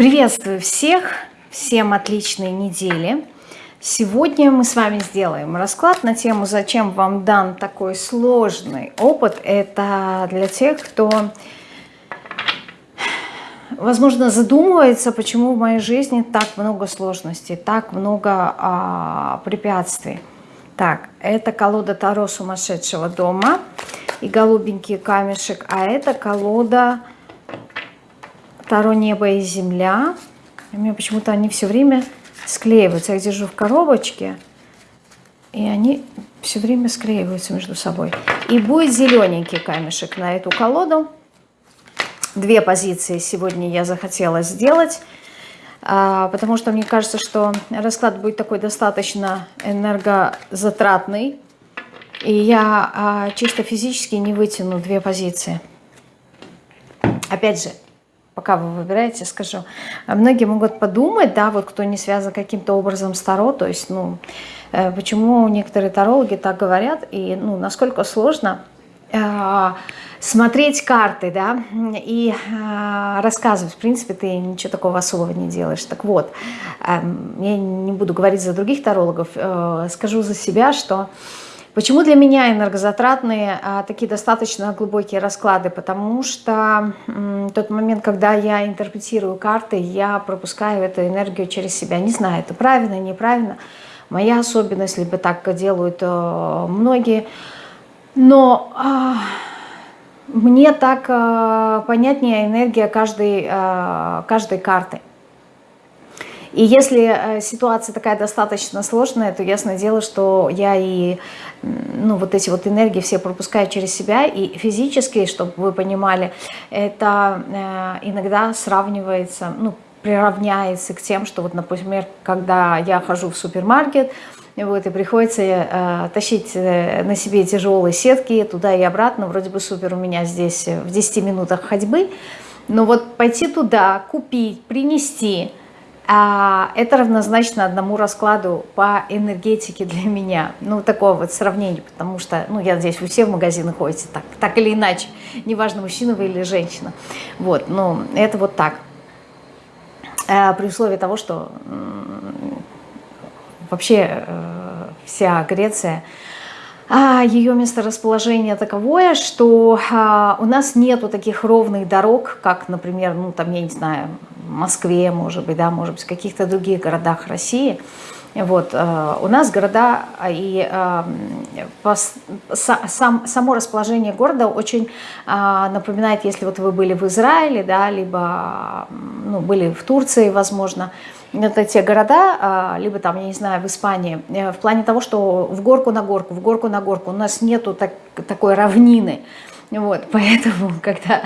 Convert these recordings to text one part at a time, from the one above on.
Приветствую всех, всем отличной недели. Сегодня мы с вами сделаем расклад на тему «Зачем вам дан такой сложный опыт?». Это для тех, кто, возможно, задумывается, почему в моей жизни так много сложностей, так много а, препятствий. Так, это колода Таро сумасшедшего дома и голубенький камешек, а это колода Таро небо и земля. У меня почему-то они все время склеиваются. Я их держу в коробочке, и они все время склеиваются между собой. И будет зелененький камешек на эту колоду. Две позиции сегодня я захотела сделать, а, потому что мне кажется, что расклад будет такой достаточно энергозатратный. И я а, чисто физически не вытяну две позиции. Опять же, пока вы выбираете, скажу. А многие могут подумать, да, вот кто не связан каким-то образом с Таро, то есть, ну, э, почему некоторые тарологи так говорят, и, ну, насколько сложно э, смотреть карты, да, и э, рассказывать. В принципе, ты ничего такого особого не делаешь. Так вот, э, я не буду говорить за других тарологов, э, скажу за себя, что Почему для меня энергозатратные а, такие достаточно глубокие расклады? Потому что м, тот момент, когда я интерпретирую карты, я пропускаю эту энергию через себя. Не знаю, это правильно, неправильно. Моя особенность, либо так делают э, многие. Но э, мне так э, понятнее энергия каждой, э, каждой карты. И если э, ситуация такая достаточно сложная, то ясное дело, что я и ну, вот эти вот энергии все пропускаю через себя, и физически, чтобы вы понимали, это э, иногда сравнивается, ну, приравняется к тем, что вот, например, когда я хожу в супермаркет, вот, и приходится э, тащить э, на себе тяжелые сетки туда и обратно, вроде бы супер у меня здесь в 10 минутах ходьбы, но вот пойти туда, купить, принести – это равнозначно одному раскладу по энергетике для меня. Ну, такое вот сравнение, потому что, ну, я надеюсь, вы все в магазины ходите так, так или иначе, неважно, мужчина вы или женщина. Вот, ну, это вот так. А, при условии того, что вообще э, вся Греция а ее месторасположение таковое, что а, у нас нету таких ровных дорог, как, например, ну там, я не знаю, Москве, может быть, да, может быть, в каких-то других городах России. Вот, э, у нас города и э, сам, само расположение города очень э, напоминает, если вот вы были в Израиле, да, либо ну, были в Турции, возможно, это те города, либо там, я не знаю, в Испании, в плане того, что в горку на горку, в горку на горку, у нас нету так, такой равнины, вот, поэтому, когда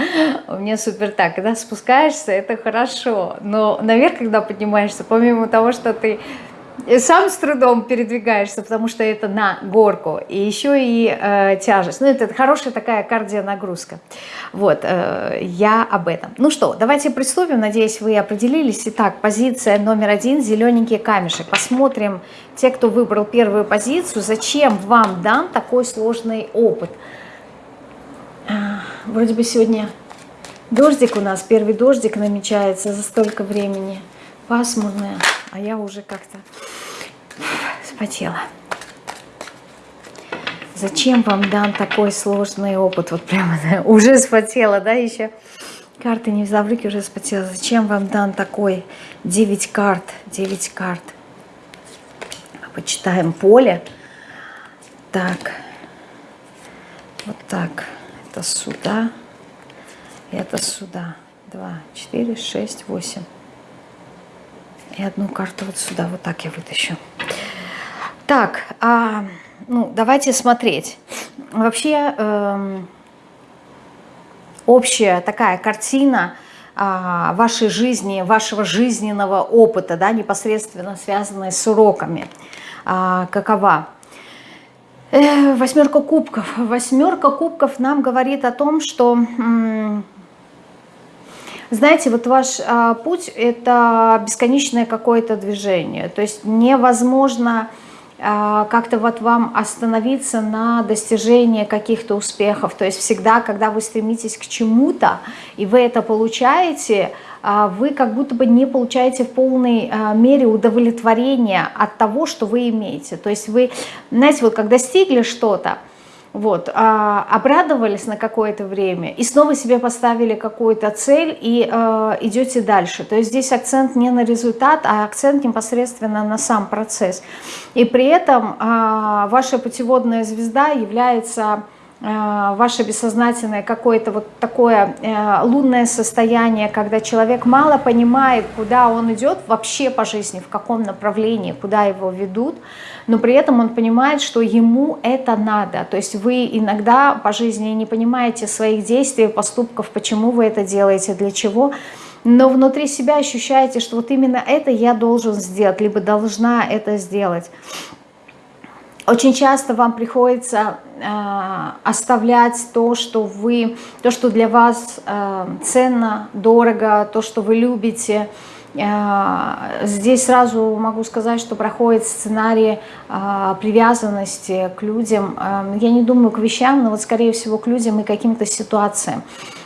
у меня супер так, когда спускаешься, это хорошо, но наверх, когда поднимаешься, помимо того, что ты сам с трудом передвигаешься, потому что это на горку, и еще и э, тяжесть. Ну, это хорошая такая кардионагрузка. Вот, э, я об этом. Ну что, давайте приступим. Надеюсь, вы определились. Итак, позиция номер один – зелененький камешек. Посмотрим, те, кто выбрал первую позицию, зачем вам дан такой сложный опыт. А, вроде бы сегодня дождик у нас, первый дождик намечается за столько времени. Пасмурная, а я уже как-то спотела. Зачем вам дан такой сложный опыт? Вот прямо да, уже спотела, да, еще карты не взяла в руки, уже спотела. Зачем вам дан такой 9 карт, 9 карт? Почитаем поле. Так, вот так это сюда, это сюда. Два, четыре, шесть, восемь. И одну карту вот сюда, вот так я вытащу. Так, а, ну, давайте смотреть. Вообще, эм, общая такая картина а, вашей жизни, вашего жизненного опыта, да, непосредственно связанная с уроками, а, какова? Восьмерка кубков. Восьмерка кубков нам говорит о том, что, знаете, вот ваш а, путь – это бесконечное какое-то движение. То есть невозможно как-то вот вам остановиться на достижении каких-то успехов. То есть всегда, когда вы стремитесь к чему-то, и вы это получаете, а, вы как будто бы не получаете в полной а, мере удовлетворения от того, что вы имеете. То есть вы, знаете, вот как достигли что-то, вот, а, обрадовались на какое-то время и снова себе поставили какую-то цель и а, идете дальше. То есть здесь акцент не на результат, а акцент непосредственно на сам процесс. И при этом а, ваша путеводная звезда является ваше бессознательное какое-то вот такое э, лунное состояние, когда человек мало понимает, куда он идет вообще по жизни, в каком направлении, куда его ведут, но при этом он понимает, что ему это надо. То есть вы иногда по жизни не понимаете своих действий, поступков, почему вы это делаете, для чего, но внутри себя ощущаете, что вот именно это я должен сделать, либо должна это сделать. Очень часто вам приходится э, оставлять то, что вы, то, что для вас э, ценно, дорого, то, что вы любите. Э, здесь сразу могу сказать, что проходит сценарий э, привязанности к людям. Э, я не думаю к вещам, но вот скорее всего к людям и каким-то ситуациям.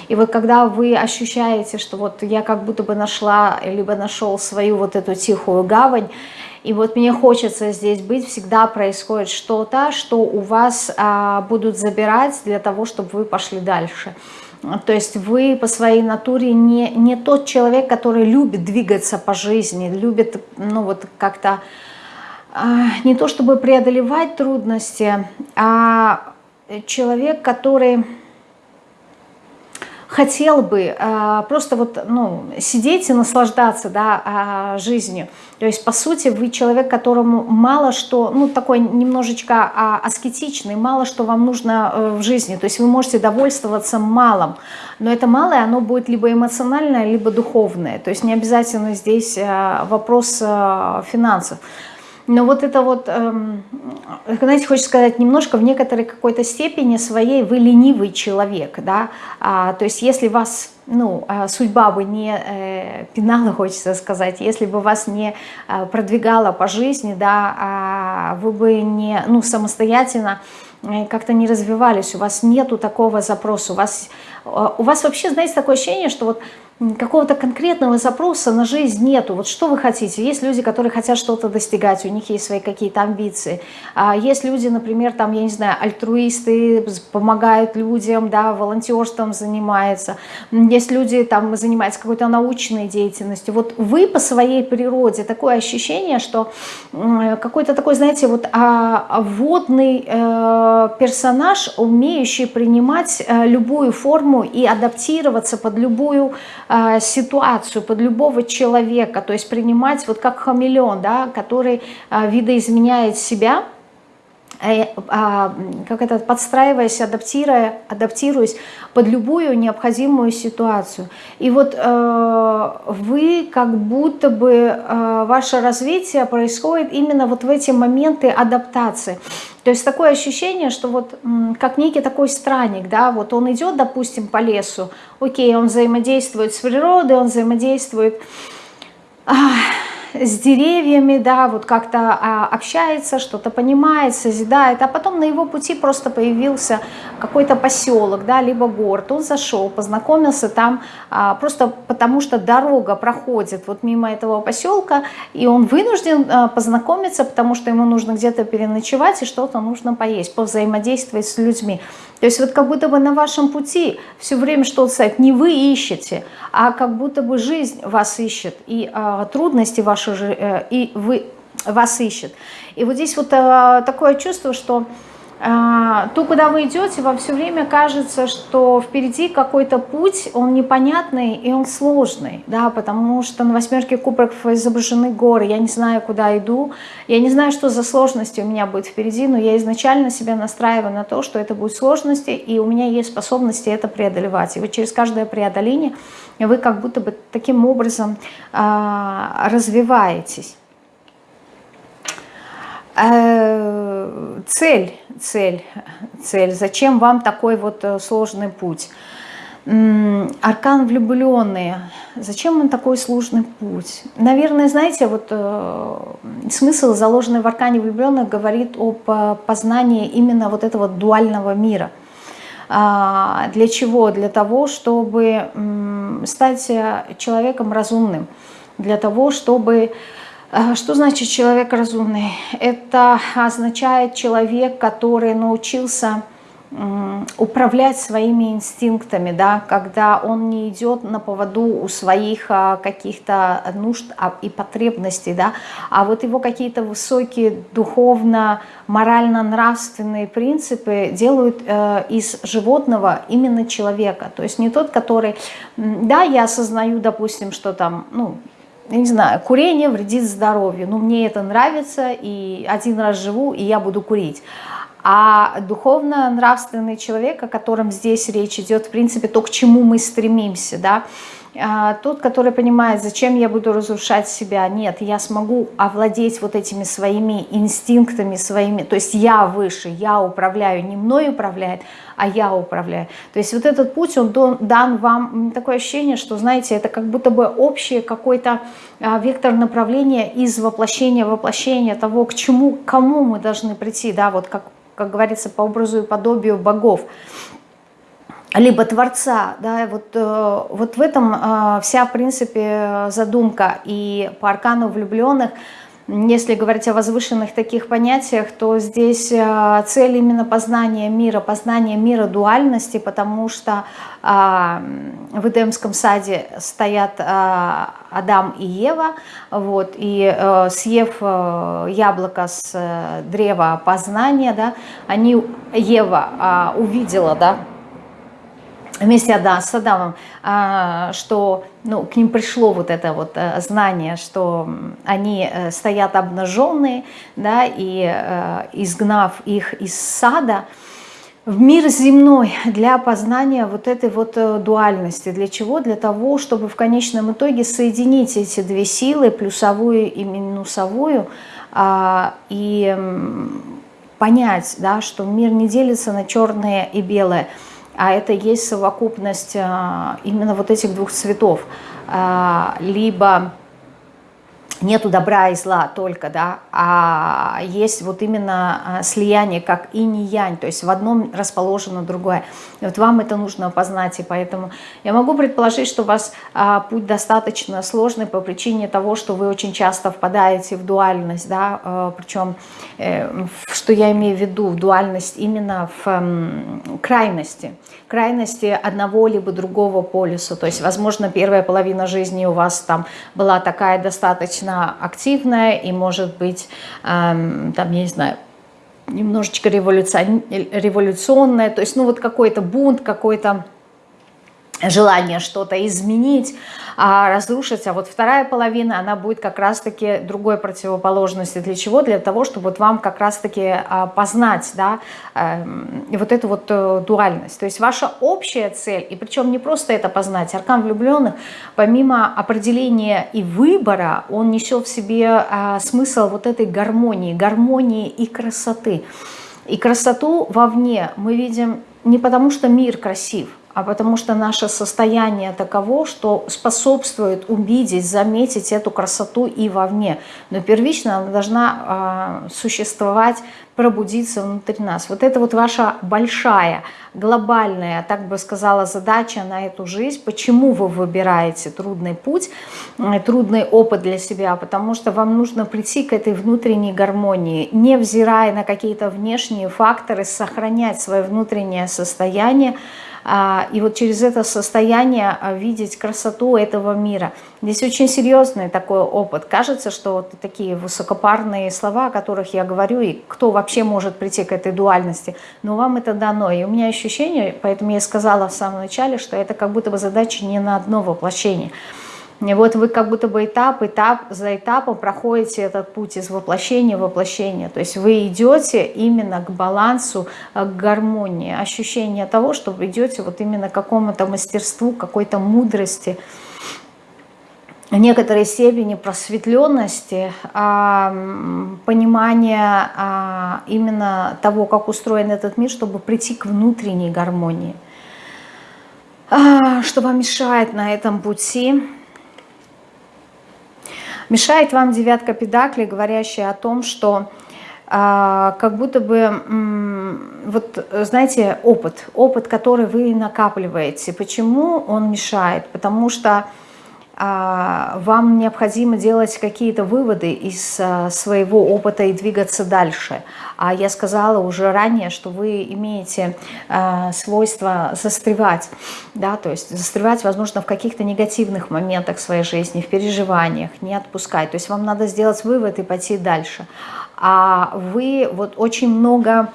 И вот когда вы ощущаете, что вот я как будто бы нашла, либо нашел свою вот эту тихую гавань, и вот мне хочется здесь быть, всегда происходит что-то, что у вас а, будут забирать для того, чтобы вы пошли дальше. То есть вы по своей натуре не, не тот человек, который любит двигаться по жизни, любит, ну вот как-то, а, не то чтобы преодолевать трудности, а человек, который хотел бы э, просто вот, ну, сидеть и наслаждаться да, э, жизнью. То есть, по сути, вы человек, которому мало что, ну, такой немножечко э, аскетичный, мало что вам нужно э, в жизни. То есть вы можете довольствоваться малым, но это малое, оно будет либо эмоциональное, либо духовное. То есть не обязательно здесь э, вопрос э, финансов. Но вот это вот, эм, знаете, хочется сказать, немножко в некоторой какой-то степени своей вы ленивый человек, да, а, то есть если вас, ну, а, судьба бы не э, пинала, хочется сказать, если бы вас не э, продвигала по жизни, да, а вы бы не, ну, самостоятельно э, как-то не развивались, у вас нету такого запроса, у вас, э, у вас вообще, знаете, такое ощущение, что вот какого-то конкретного запроса на жизнь нету. Вот что вы хотите? Есть люди, которые хотят что-то достигать, у них есть свои какие-то амбиции. А есть люди, например, там, я не знаю, альтруисты, помогают людям, да, волонтерством занимаются. Есть люди, там, занимаются какой-то научной деятельностью. Вот вы по своей природе, такое ощущение, что какой-то такой, знаете, вот а, водный э, персонаж, умеющий принимать э, любую форму и адаптироваться под любую э, ситуацию, под любого человека, то есть принимать вот как хамелеон, да, который э, видоизменяет себя, э, а, как это, подстраиваясь, адаптируя, адаптируясь под любую необходимую ситуацию. И вот вы как будто бы, ваше развитие происходит именно вот в эти моменты адаптации. То есть такое ощущение, что вот как некий такой странник, да, вот он идет, допустим, по лесу, окей, он взаимодействует с природой, он взаимодействует с деревьями, да, вот как-то а, общается, что-то понимает, созидает, а потом на его пути просто появился какой-то поселок, да, либо город, он зашел, познакомился там, а, просто потому что дорога проходит вот мимо этого поселка, и он вынужден а, познакомиться, потому что ему нужно где-то переночевать и что-то нужно поесть, повзаимодействовать с людьми. То есть вот как будто бы на вашем пути все время что-то стоит, не вы ищете, а как будто бы жизнь вас ищет, и а, трудности ваши, э, и вы вас ищет. И вот здесь вот а, такое чувство, что то, куда вы идете, вам все время кажется, что впереди какой-то путь, он непонятный и он сложный, да, потому что на восьмерке кубков изображены горы, я не знаю, куда иду, я не знаю, что за сложности у меня будет впереди, но я изначально себя настраиваю на то, что это будет сложности, и у меня есть способности это преодолевать. И вот через каждое преодоление вы как будто бы таким образом а, развиваетесь. Э, цель, цель, цель. Зачем вам такой вот э, сложный путь? Аркан влюбленные. Зачем он такой сложный путь? Наверное, знаете, вот э, смысл, заложенный в аркане влюбленных, говорит об познании именно вот этого дуального мира. А, для чего? Для того, чтобы э, стать человеком разумным. Для того, чтобы... что значит человек разумный? Это означает человек, который научился управлять своими инстинктами, да, когда он не идет на поводу у своих а, каких-то нужд а, и потребностей, да, а вот его какие-то высокие духовно, морально-нравственные принципы делают э, из животного именно человека, то есть не тот, который, да, я осознаю, допустим, что там, ну, я не знаю, курение вредит здоровью, но мне это нравится, и один раз живу, и я буду курить. А духовно-нравственный человек, о котором здесь речь идет, в принципе, то, к чему мы стремимся, да, тот, который понимает, зачем я буду разрушать себя, нет, я смогу овладеть вот этими своими инстинктами, своими, то есть я выше, я управляю, не мной управляет, а я управляю. То есть вот этот путь, он дан вам, такое ощущение, что, знаете, это как будто бы общий какой-то а, вектор направления из воплощения в воплощение того, к чему, к кому мы должны прийти, да, вот как как говорится, по образу и подобию богов, либо Творца. Да, вот, э, вот в этом э, вся, в принципе, задумка. И по аркану влюбленных, если говорить о возвышенных таких понятиях, то здесь э, цель именно познания мира, познания мира дуальности, потому что в Эдемском саде стоят Адам и Ева, вот, и съев яблоко с э, древа познания, да, они, Ева э, увидела, да, вместе да, с Адамом, э, что ну, к ним пришло вот это вот э, знание, что они э, стоят обнаженные, да, и э, изгнав их из сада, в мир земной для познания вот этой вот дуальности. Для чего? Для того, чтобы в конечном итоге соединить эти две силы, плюсовую и минусовую, а, и понять, да, что мир не делится на черное и белое, а это есть совокупность а, именно вот этих двух цветов. А, либо нету добра и зла только, да, а есть вот именно а, слияние, как и не янь, то есть в одном расположено другое. И вот вам это нужно познать, и поэтому я могу предположить, что у вас а, путь достаточно сложный по причине того, что вы очень часто впадаете в дуальность, да, а, причем, э, что я имею в виду, в дуальность именно в э, крайности, крайности одного либо другого полюса, то есть, возможно, первая половина жизни у вас там была такая достаточно достаточно активная и может быть, эм, там, я не знаю, немножечко революционная, то есть, ну, вот какой-то бунт, какой-то желание что-то изменить, а, разрушить, а вот вторая половина, она будет как раз-таки другой противоположности. Для чего? Для того, чтобы вот вам как раз-таки а, познать, да, а, вот эту вот а, дуальность. То есть ваша общая цель, и причем не просто это познать, аркан влюбленных, помимо определения и выбора, он несет в себе а, смысл вот этой гармонии, гармонии и красоты. И красоту вовне мы видим не потому, что мир красив, а потому что наше состояние таково, что способствует увидеть, заметить эту красоту и вовне. Но первично она должна э, существовать, пробудиться внутри нас. Вот это вот ваша большая, глобальная, так бы сказала, задача на эту жизнь. Почему вы выбираете трудный путь, трудный опыт для себя? Потому что вам нужно прийти к этой внутренней гармонии, невзирая на какие-то внешние факторы, сохранять свое внутреннее состояние, и вот через это состояние а, видеть красоту этого мира. Здесь очень серьезный такой опыт. Кажется, что вот такие высокопарные слова, о которых я говорю, и кто вообще может прийти к этой дуальности, но вам это дано. И у меня ощущение, поэтому я сказала в самом начале, что это как будто бы задача не на одно воплощение – и вот вы как будто бы этап, этап за этапом проходите этот путь из воплощения в воплощение. То есть вы идете именно к балансу, э, к гармонии, ощущение того, что вы идете вот именно к какому-то мастерству, какой-то мудрости, некоторой степени просветленности, а, понимания а, именно того, как устроен этот мир, чтобы прийти к внутренней гармонии. А, что вам мешает на этом пути? Мешает вам девятка педакли, говорящая о том, что а, как будто бы, вот знаете, опыт, опыт, который вы накапливаете. Почему он мешает? Потому что вам необходимо делать какие-то выводы из а, своего опыта и двигаться дальше. А я сказала уже ранее, что вы имеете а, свойство застревать, да, то есть застревать, возможно, в каких-то негативных моментах своей жизни, в переживаниях, не отпускать. То есть вам надо сделать вывод и пойти дальше. А вы вот очень много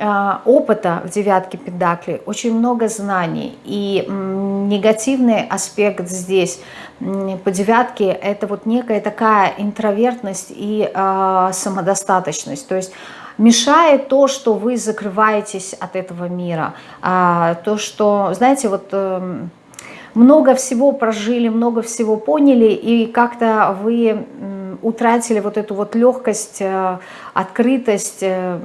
опыта в девятке педакли, очень много знаний. И негативный аспект здесь по девятке это вот некая такая интровертность и э, самодостаточность. То есть мешает то, что вы закрываетесь от этого мира. А, то, что, знаете, вот... Э, много всего прожили, много всего поняли, и как-то вы утратили вот эту вот легкость, э, открытость, э,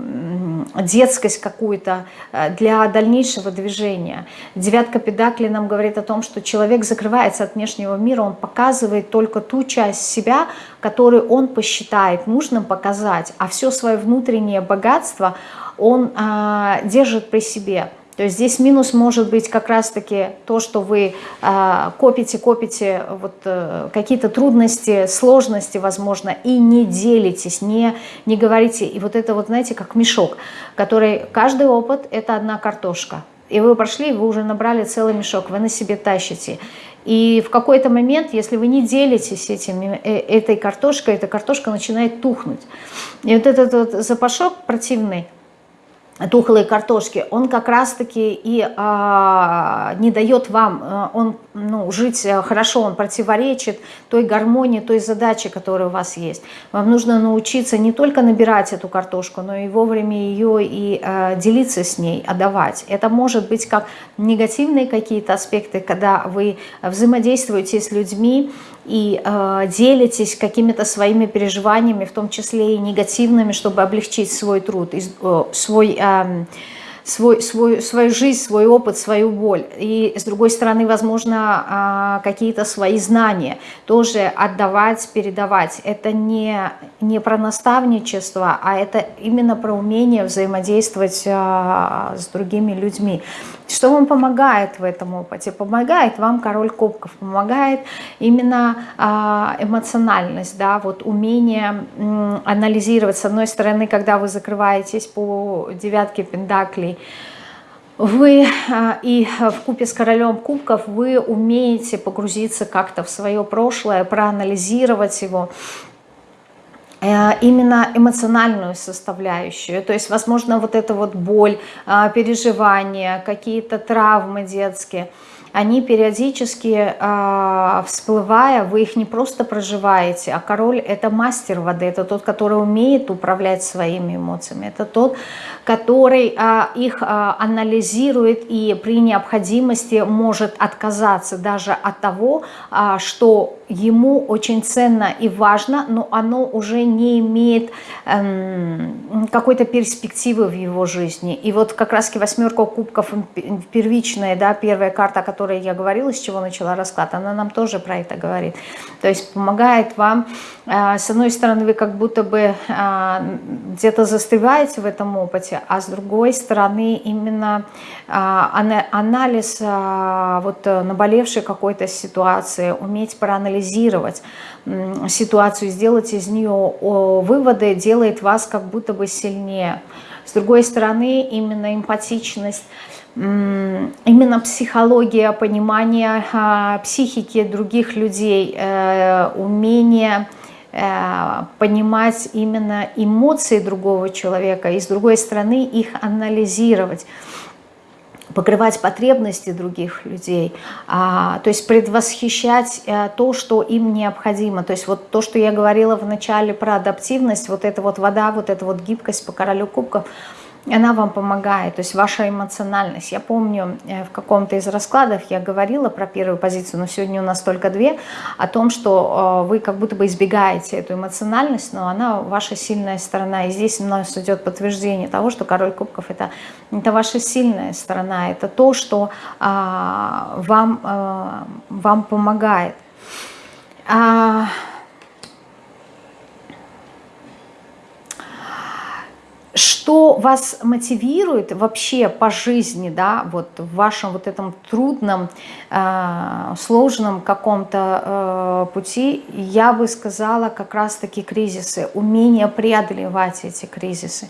детскость какую-то э, для дальнейшего движения. Девятка педакли нам говорит о том, что человек закрывается от внешнего мира, он показывает только ту часть себя, которую он посчитает нужным показать, а все свое внутреннее богатство он а, держит при себе. То есть здесь минус может быть как раз-таки то, что вы э, копите, копите вот, э, какие-то трудности, сложности, возможно, и не делитесь, не, не говорите. И вот это вот, знаете, как мешок, который, каждый опыт – это одна картошка. И вы прошли, вы уже набрали целый мешок, вы на себе тащите. И в какой-то момент, если вы не делитесь этим, э, этой картошкой, эта картошка начинает тухнуть. И вот этот вот запашок противный, тухлой картошки, он как раз-таки и а, не дает вам а, он, ну, жить э, хорошо, он противоречит той гармонии, той задаче, которая у вас есть. Вам нужно научиться не только набирать эту картошку, но и вовремя ее и а, делиться с ней, отдавать. Это может быть как негативные какие-то аспекты, когда вы взаимодействуете с людьми, и э, делитесь какими-то своими переживаниями, в том числе и негативными, чтобы облегчить свой труд, э, свой... Э, свой, свой, свою жизнь, свой опыт, свою боль. И с другой стороны, возможно, а, какие-то свои знания тоже отдавать, передавать. Это не, не про наставничество, а это именно про умение взаимодействовать а, с другими людьми. Что вам помогает в этом опыте? Помогает вам король кубков, помогает именно а, эмоциональность, да, вот умение анализировать. С одной стороны, когда вы закрываетесь по девятке пентаклей, вы а, и в купе с королем кубков вы умеете погрузиться как-то в свое прошлое, проанализировать его, э, именно эмоциональную составляющую. То есть, возможно, вот эта вот боль, а, переживания, какие-то травмы детские – они периодически всплывая, вы их не просто проживаете, а король – это мастер воды, это тот, который умеет управлять своими эмоциями, это тот, который э, их э, анализирует и при необходимости может отказаться даже от того, э, что ему очень ценно и важно, но оно уже не имеет эм, какой-то перспективы в его жизни. И вот как раз восьмерка кубков первичная, да, первая карта, о которой я говорила, с чего начала расклад, она нам тоже про это говорит. То есть помогает вам, э, с одной стороны, вы как будто бы э, где-то застреваете в этом опыте, а с другой стороны именно э, анализ э, вот наболевшей какой-то ситуации, уметь проанализировать ситуацию, сделать из нее выводы, делает вас как будто бы сильнее. С другой стороны, именно эмпатичность, именно психология, понимание а, психики других людей, э, умение э, понимать именно эмоции другого человека и с другой стороны их анализировать покрывать потребности других людей, а, то есть предвосхищать а, то, что им необходимо. То есть вот то, что я говорила в начале про адаптивность, вот эта вот вода, вот эта вот гибкость по королю кубков, она вам помогает, то есть ваша эмоциональность. Я помню, э, в каком-то из раскладов я говорила про первую позицию, но сегодня у нас только две, о том, что э, вы как будто бы избегаете эту эмоциональность, но она ваша сильная сторона. И здесь у нас идет подтверждение того, что король кубков это, это ваша сильная сторона, это то, что а, вам, а, вам помогает. А, что вас мотивирует вообще по жизни, да, вот в вашем вот этом трудном, э, сложном каком-то э, пути, я бы сказала как раз-таки кризисы, умение преодолевать эти кризисы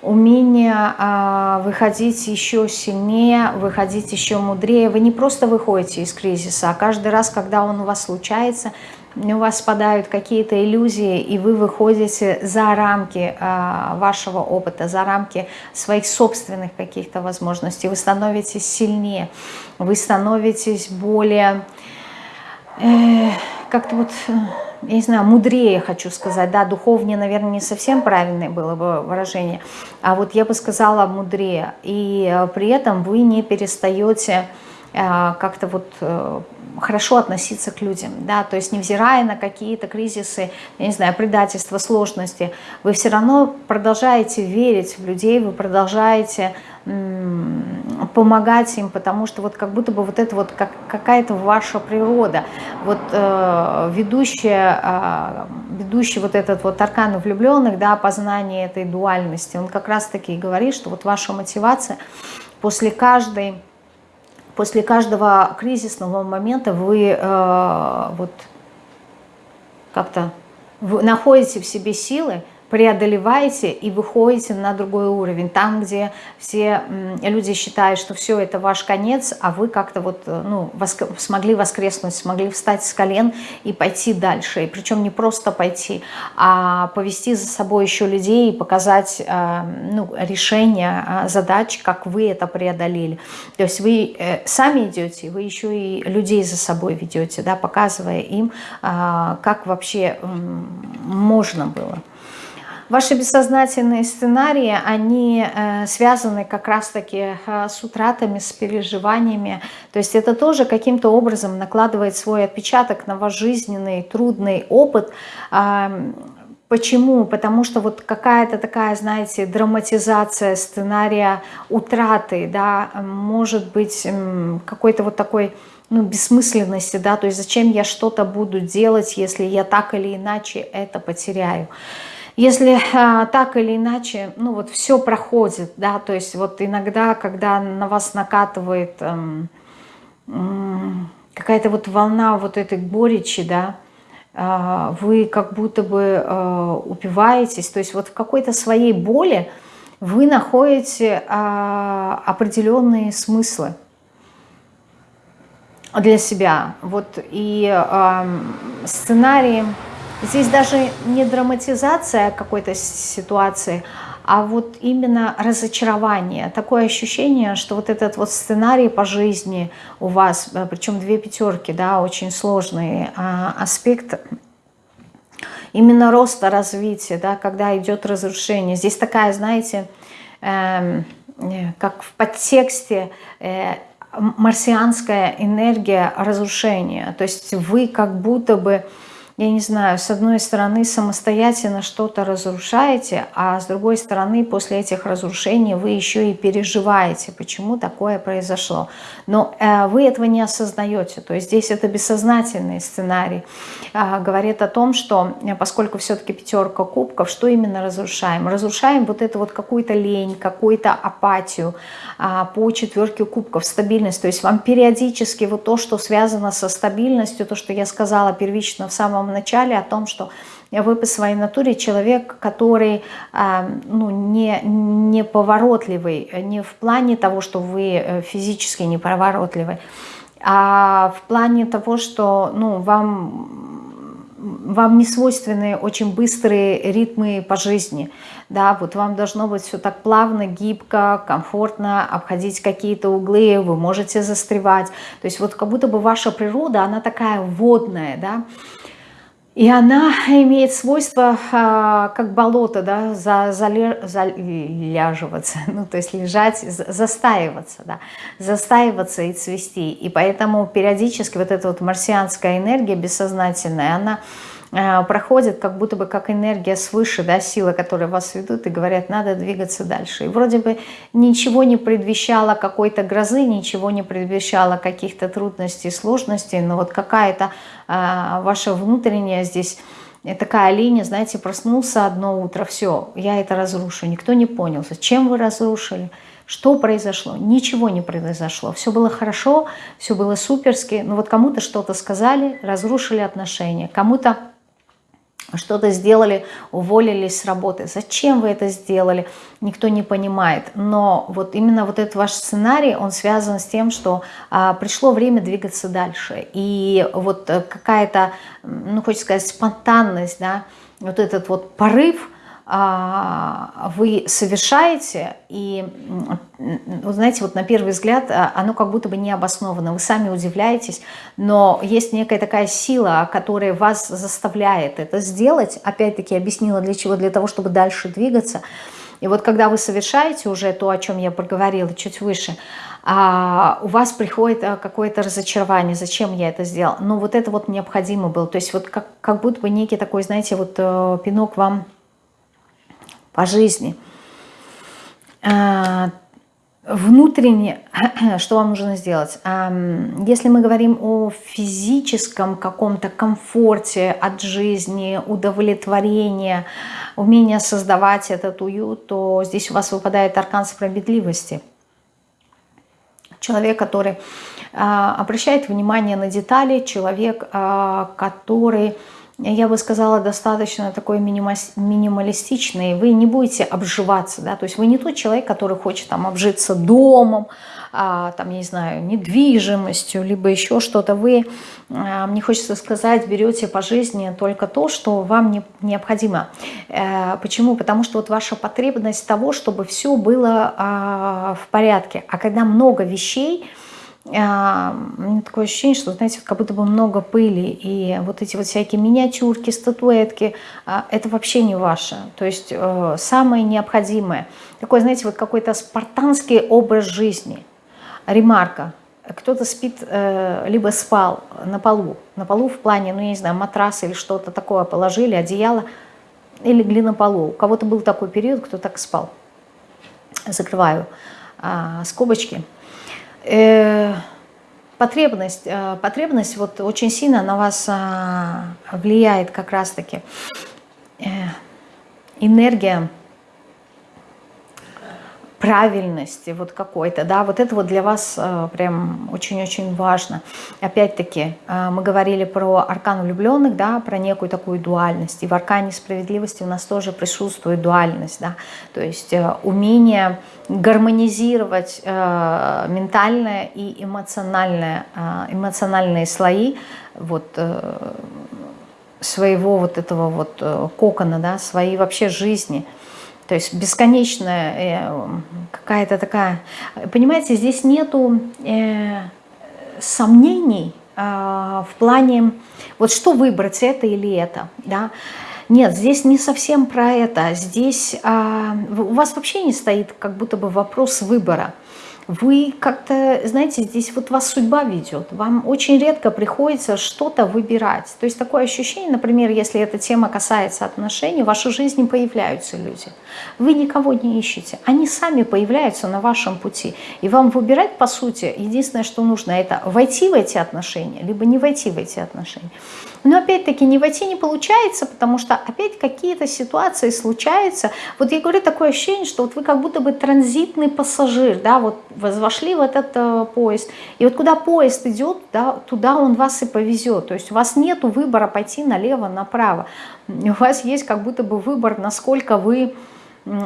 умение э, выходить еще сильнее, выходить еще мудрее. Вы не просто выходите из кризиса, а каждый раз, когда он у вас случается, у вас спадают какие-то иллюзии, и вы выходите за рамки э, вашего опыта, за рамки своих собственных каких-то возможностей. Вы становитесь сильнее, вы становитесь более, э, как-то вот, я не знаю, мудрее, хочу сказать. Да, духовнее, наверное, не совсем правильное было бы выражение, а вот я бы сказала мудрее. И э, при этом вы не перестаете э, как-то вот э, хорошо относиться к людям, да, то есть невзирая на какие-то кризисы, я не знаю, предательства, сложности, вы все равно продолжаете верить в людей, вы продолжаете помогать им, потому что вот как будто бы вот это вот как, какая-то ваша природа, вот э, ведущая, э, ведущий вот этот вот аркан влюбленных, да, познание этой дуальности, он как раз-таки говорит, что вот ваша мотивация после каждой после каждого кризисного момента вы э, вот как-то находите в себе силы, преодолеваете и выходите на другой уровень. Там, где все люди считают, что все, это ваш конец, а вы как-то вот, э, ну, воск смогли воскреснуть, смогли встать с колен и пойти дальше. И причем не просто пойти, а повести за собой еще людей и показать э, ну, решение э, задач, как вы это преодолели. То есть вы сами идете, вы еще и людей за собой ведете, да, показывая им, как вообще можно было. Ваши бессознательные сценарии, они э, связаны как раз-таки э, с утратами, с переживаниями. То есть это тоже каким-то образом накладывает свой отпечаток на ваш жизненный, трудный опыт. Почему? Потому что вот какая-то такая, знаете, драматизация сценария утраты, да, может быть какой-то вот такой ну, бессмысленности, да, то есть зачем я что-то буду делать, если я так или иначе это потеряю. Если а, так или иначе, ну вот все проходит, да, то есть вот иногда, когда на вас накатывает эм, какая-то вот волна вот этой горечи, да, э, вы как будто бы э, упиваетесь, то есть вот в какой-то своей боли вы находите э, определенные смыслы для себя. Вот и э, сценарии Здесь даже не драматизация какой-то ситуации, а вот именно разочарование. Такое ощущение, что вот этот вот сценарий по жизни у вас, э, причем две пятерки, да, очень сложный а, аспект именно роста, развития, да, когда идет разрушение. Здесь такая, знаете, эм, э, как в подтексте э, марсианская энергия разрушения. То есть вы как будто бы я не знаю, с одной стороны самостоятельно что-то разрушаете, а с другой стороны после этих разрушений вы еще и переживаете, почему такое произошло. Но э, вы этого не осознаете, то есть здесь это бессознательный сценарий. Э, говорит о том, что э, поскольку все-таки пятерка кубков, что именно разрушаем? Разрушаем вот эту вот какую-то лень, какую-то апатию э, по четверке кубков, стабильность. То есть вам периодически вот то, что связано со стабильностью, то, что я сказала первично в самом самом начале о том, что вы по своей натуре человек, который а, ну, не, не поворотливый, не в плане того, что вы э, физически неповоротливый, а в плане того, что ну, вам вам не свойственны очень быстрые ритмы по жизни, да, вот вам должно быть все так плавно, гибко, комфортно, обходить какие-то углы, вы можете застревать, то есть вот как будто бы ваша природа, она такая водная, да, И она имеет свойство, а, как болото, да, за, заляживаться, ну, то есть лежать, застаиваться, да, застаиваться и цвести. И поэтому периодически вот эта вот марсианская энергия бессознательная, она Э, проходит как будто бы как энергия свыше, да, силы, которые вас ведут и говорят, надо двигаться дальше. И вроде бы ничего не предвещало какой-то грозы, ничего не предвещало каких-то трудностей, сложностей, но вот какая-то а, ваша внутренняя здесь такая линия, знаете, проснулся одно утро, все, я это разрушу. Никто не понял, зачем вы разрушили, что произошло? Ничего не произошло. Все было хорошо, все было суперски. Но вот кому-то что-то сказали, разрушили отношения. Кому-то что-то сделали, уволились с работы. Зачем вы это сделали, никто не понимает. Но вот именно вот этот ваш сценарий, он связан с тем, что а, пришло время двигаться дальше. И вот э, какая-то, ну, хочется сказать, спонтанность, да, вот этот вот порыв – вы совершаете, и, вы знаете, вот на первый взгляд а, оно как будто бы не обосновано, вы сами удивляетесь, но есть некая такая сила, которая вас заставляет это сделать, опять-таки объяснила для чего, для того, чтобы дальше двигаться, и вот когда вы совершаете уже то, о чем я проговорила чуть выше, а у вас приходит какое-то разочарование, зачем я это сделал. Но вот это вот необходимо было. То есть вот как, как будто бы некий такой, знаете, вот э, пинок вам по жизни. А, внутренне, что вам нужно сделать? А, если мы говорим о физическом каком-то комфорте от жизни, удовлетворении, умение создавать этот уют, то здесь у вас выпадает аркан справедливости. Человек, который а, обращает внимание на детали, человек, который я бы сказала, достаточно такой минималистичный. Вы не будете обживаться, да, то есть вы не тот человек, который хочет там обжиться домом, а, там, не знаю, недвижимостью, либо еще что-то. Вы, а, мне хочется сказать, берете по жизни только то, что вам не, необходимо. А, почему? Потому что вот ваша потребность того, чтобы все было а, в порядке. А когда много вещей, меня такое ощущение, что, знаете, как будто бы много пыли, и вот эти вот всякие миниатюрки, статуэтки, а, это вообще не ваше. То есть э, самое необходимое. Такой, знаете, вот какой-то спартанский образ жизни. Ремарка. Кто-то спит, э, либо спал на полу. На полу в плане, ну, я не знаю, матрас или что-то такое положили, одеяло, и легли на полу. У кого-то был такой период, кто так спал. Закрываю а, скобочки. Э, потребность, э, потребность вот очень сильно на вас а, влияет как раз-таки. Э, энергия правильности вот какой-то, да, вот это вот для вас э, прям очень-очень важно. Опять-таки, э, мы говорили про аркан влюбленных, да, про некую такую дуальность, и в аркане справедливости у нас тоже присутствует дуальность, да, то есть э, умение гармонизировать э, ментальное и эмоциональное, э, эмоциональные слои вот э, своего вот этого вот э, кокона, да, своей вообще жизни – то есть бесконечная э, какая-то такая... Понимаете, здесь нету э, сомнений э, в плане, вот что выбрать, это или это. Да? Нет, здесь не совсем про это. Здесь э, у вас вообще не стоит как будто бы вопрос выбора вы как-то, знаете, здесь вот вас судьба ведет, вам очень редко приходится что-то выбирать. То есть такое ощущение, например, если эта тема касается отношений, в вашей жизни появляются люди. Вы никого не ищете, они сами появляются на вашем пути. И вам выбирать, по сути, единственное, что нужно, это войти в эти отношения, либо не войти в эти отношения. Но опять-таки не войти не получается, потому что опять какие-то ситуации случаются. Вот я говорю, такое ощущение, что вот вы как будто бы транзитный пассажир, да, вот вошли в этот э, поезд. И вот куда поезд идет, да, туда он вас и повезет. То есть у вас нет выбора пойти налево, направо. У вас есть как будто бы выбор, насколько вы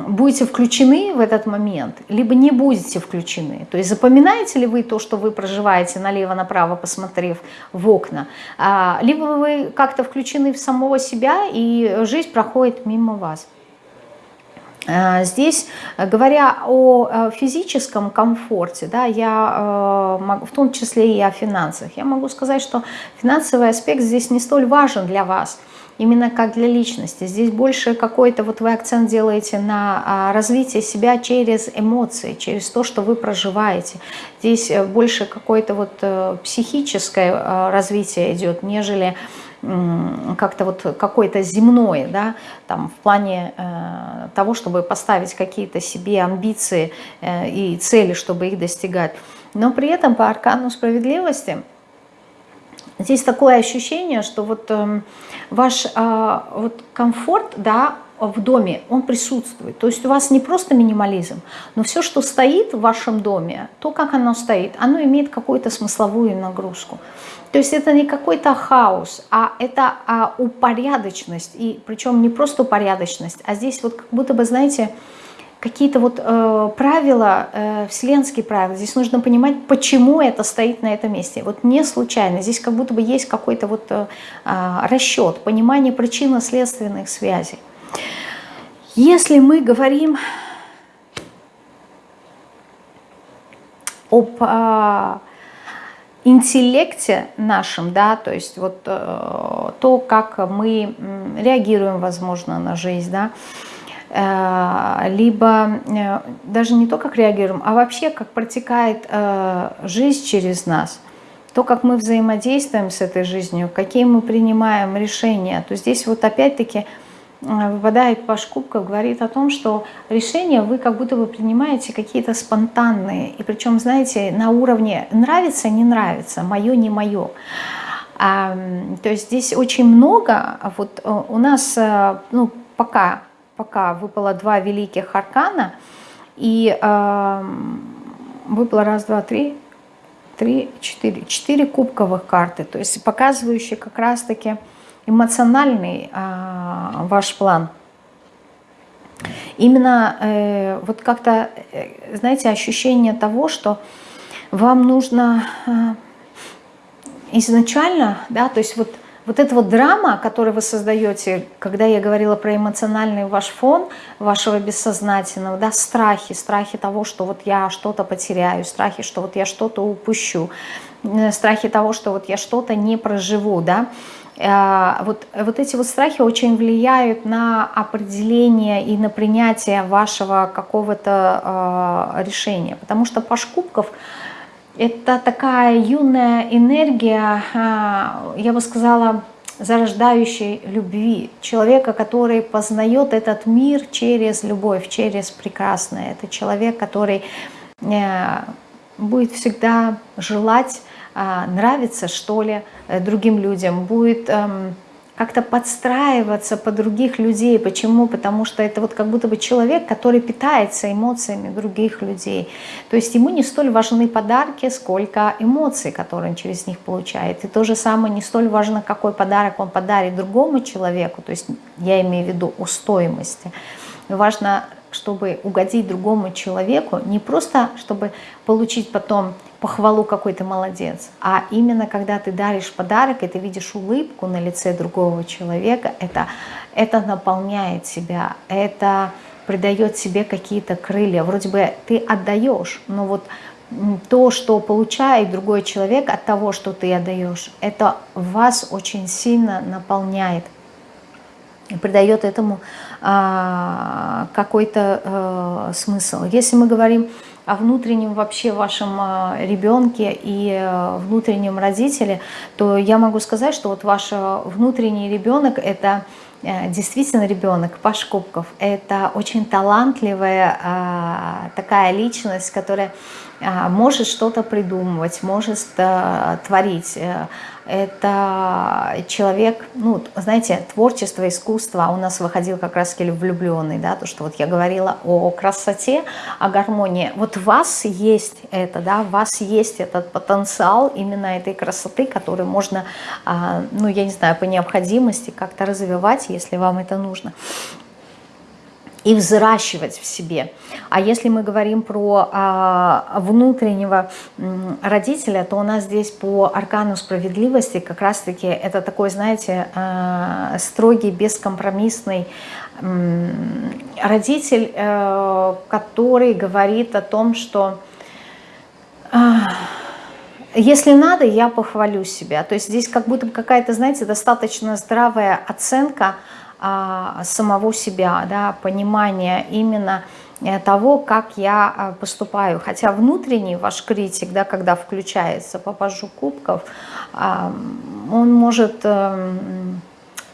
будете включены в этот момент, либо не будете включены. То есть запоминаете ли вы то, что вы проживаете налево-направо, посмотрев в окна, а, либо вы как-то включены в самого себя, и жизнь проходит мимо вас. Э, здесь, говоря о э, физическом комфорте, да, я, в том числе и о финансах, я могу сказать, что финансовый аспект здесь не столь важен для вас – именно как для личности. Здесь больше какой-то, вот вы акцент делаете на а, развитие себя через эмоции, через то, что вы проживаете. Здесь э, больше какое-то вот э, психическое э, развитие идет, нежели как-то вот какое-то земное, да, там в плане э, того, чтобы поставить какие-то себе амбиции э, и цели, чтобы их достигать. Но при этом по аркану справедливости Здесь такое ощущение, что вот э, ваш э, вот комфорт, да, в доме, он присутствует. То есть у вас не просто минимализм, но все, что стоит в вашем доме, то, как оно стоит, оно имеет какую-то смысловую нагрузку. То есть это не какой-то хаос, а это а, упорядоченность. И причем не просто упорядоченность, а здесь вот как будто бы, знаете, какие-то вот э, правила, э, вселенские правила. Здесь нужно понимать, почему это стоит на этом месте. Вот не случайно. Здесь как будто бы есть какой-то вот э, а, расчет, понимание причинно-следственных связей. Если мы говорим об э, интеллекте нашем, да, то есть вот э, то, как мы реагируем, возможно, на жизнь, да, э, либо э, даже не то, как реагируем, а вообще, как протекает э, жизнь через нас, то, как мы взаимодействуем с этой жизнью, какие мы принимаем решения, то здесь вот опять-таки выпадает по кубков, говорит о том, что решения вы как будто бы принимаете какие-то спонтанные, и причем, знаете, на уровне нравится, не нравится, мое, не мое. А, то есть здесь очень много, вот у нас, ну, пока пока выпало два великих аркана, и э, выпало раз, два, три, три, четыре, четыре кубковых карты, то есть показывающие как раз-таки эмоциональный э, ваш план. Именно э, вот как-то, э, знаете, ощущение того, что вам нужно э, изначально, да, то есть вот вот эта вот драма, которую вы создаете, когда я говорила про эмоциональный ваш фон, вашего бессознательного, да, страхи, страхи того, что вот я что-то потеряю, страхи, что вот я что-то упущу, э, страхи того, что вот я что-то не проживу, да, э, вот, вот эти вот страхи очень влияют на определение и на принятие вашего какого-то э, решения, потому что Паш Кубков – это такая юная энергия, а, я бы сказала, зарождающей любви. Человека, который познает этот мир через любовь, через прекрасное. Это человек, который э, будет всегда желать а, нравиться, что ли, э, другим людям, будет эм, как-то подстраиваться под других людей. Почему? Потому что это вот как будто бы человек, который питается эмоциями других людей. То есть ему не столь важны подарки, сколько эмоций, которые он через них получает. И то же самое не столь важно, какой подарок он подарит другому человеку, то есть я имею в виду о стоимости. Важно, чтобы угодить другому человеку, не просто, чтобы получить потом похвалу какой то молодец, а именно когда ты даришь подарок, и ты видишь улыбку на лице другого человека, это, это наполняет себя, это придает себе какие-то крылья. Вроде бы ты отдаешь, но вот то, что получает другой человек от того, что ты отдаешь, это вас очень сильно наполняет придает этому а, какой-то а, смысл. Если мы говорим о внутреннем вообще вашем а, ребенке и а, внутреннем родителе, то я могу сказать, что вот ваш а, внутренний ребенок – это действительно ребенок, Паш Кубков. Это очень талантливая такая личность, которая может что-то придумывать, может творить, это человек, ну, знаете, творчество, искусство, у нас выходил как раз влюбленный, да, то, что вот я говорила о красоте, о гармонии. Вот в вас есть это, да, в вас есть этот потенциал именно этой красоты, который можно, а, ну, я не знаю, по необходимости как-то развивать, если вам это нужно и взращивать в себе. А если мы говорим про а, внутреннего родителя, то у нас здесь по аркану справедливости как раз-таки это такой, знаете, а, строгий, бескомпромиссный родитель, э, который говорит о том, что если надо, я похвалю себя. То есть здесь как будто какая-то, знаете, достаточно здравая оценка а, самого себя, да, понимание именно э, того, как я а, поступаю. Хотя внутренний ваш критик, да, когда включается по пажу кубков, а, он может эм,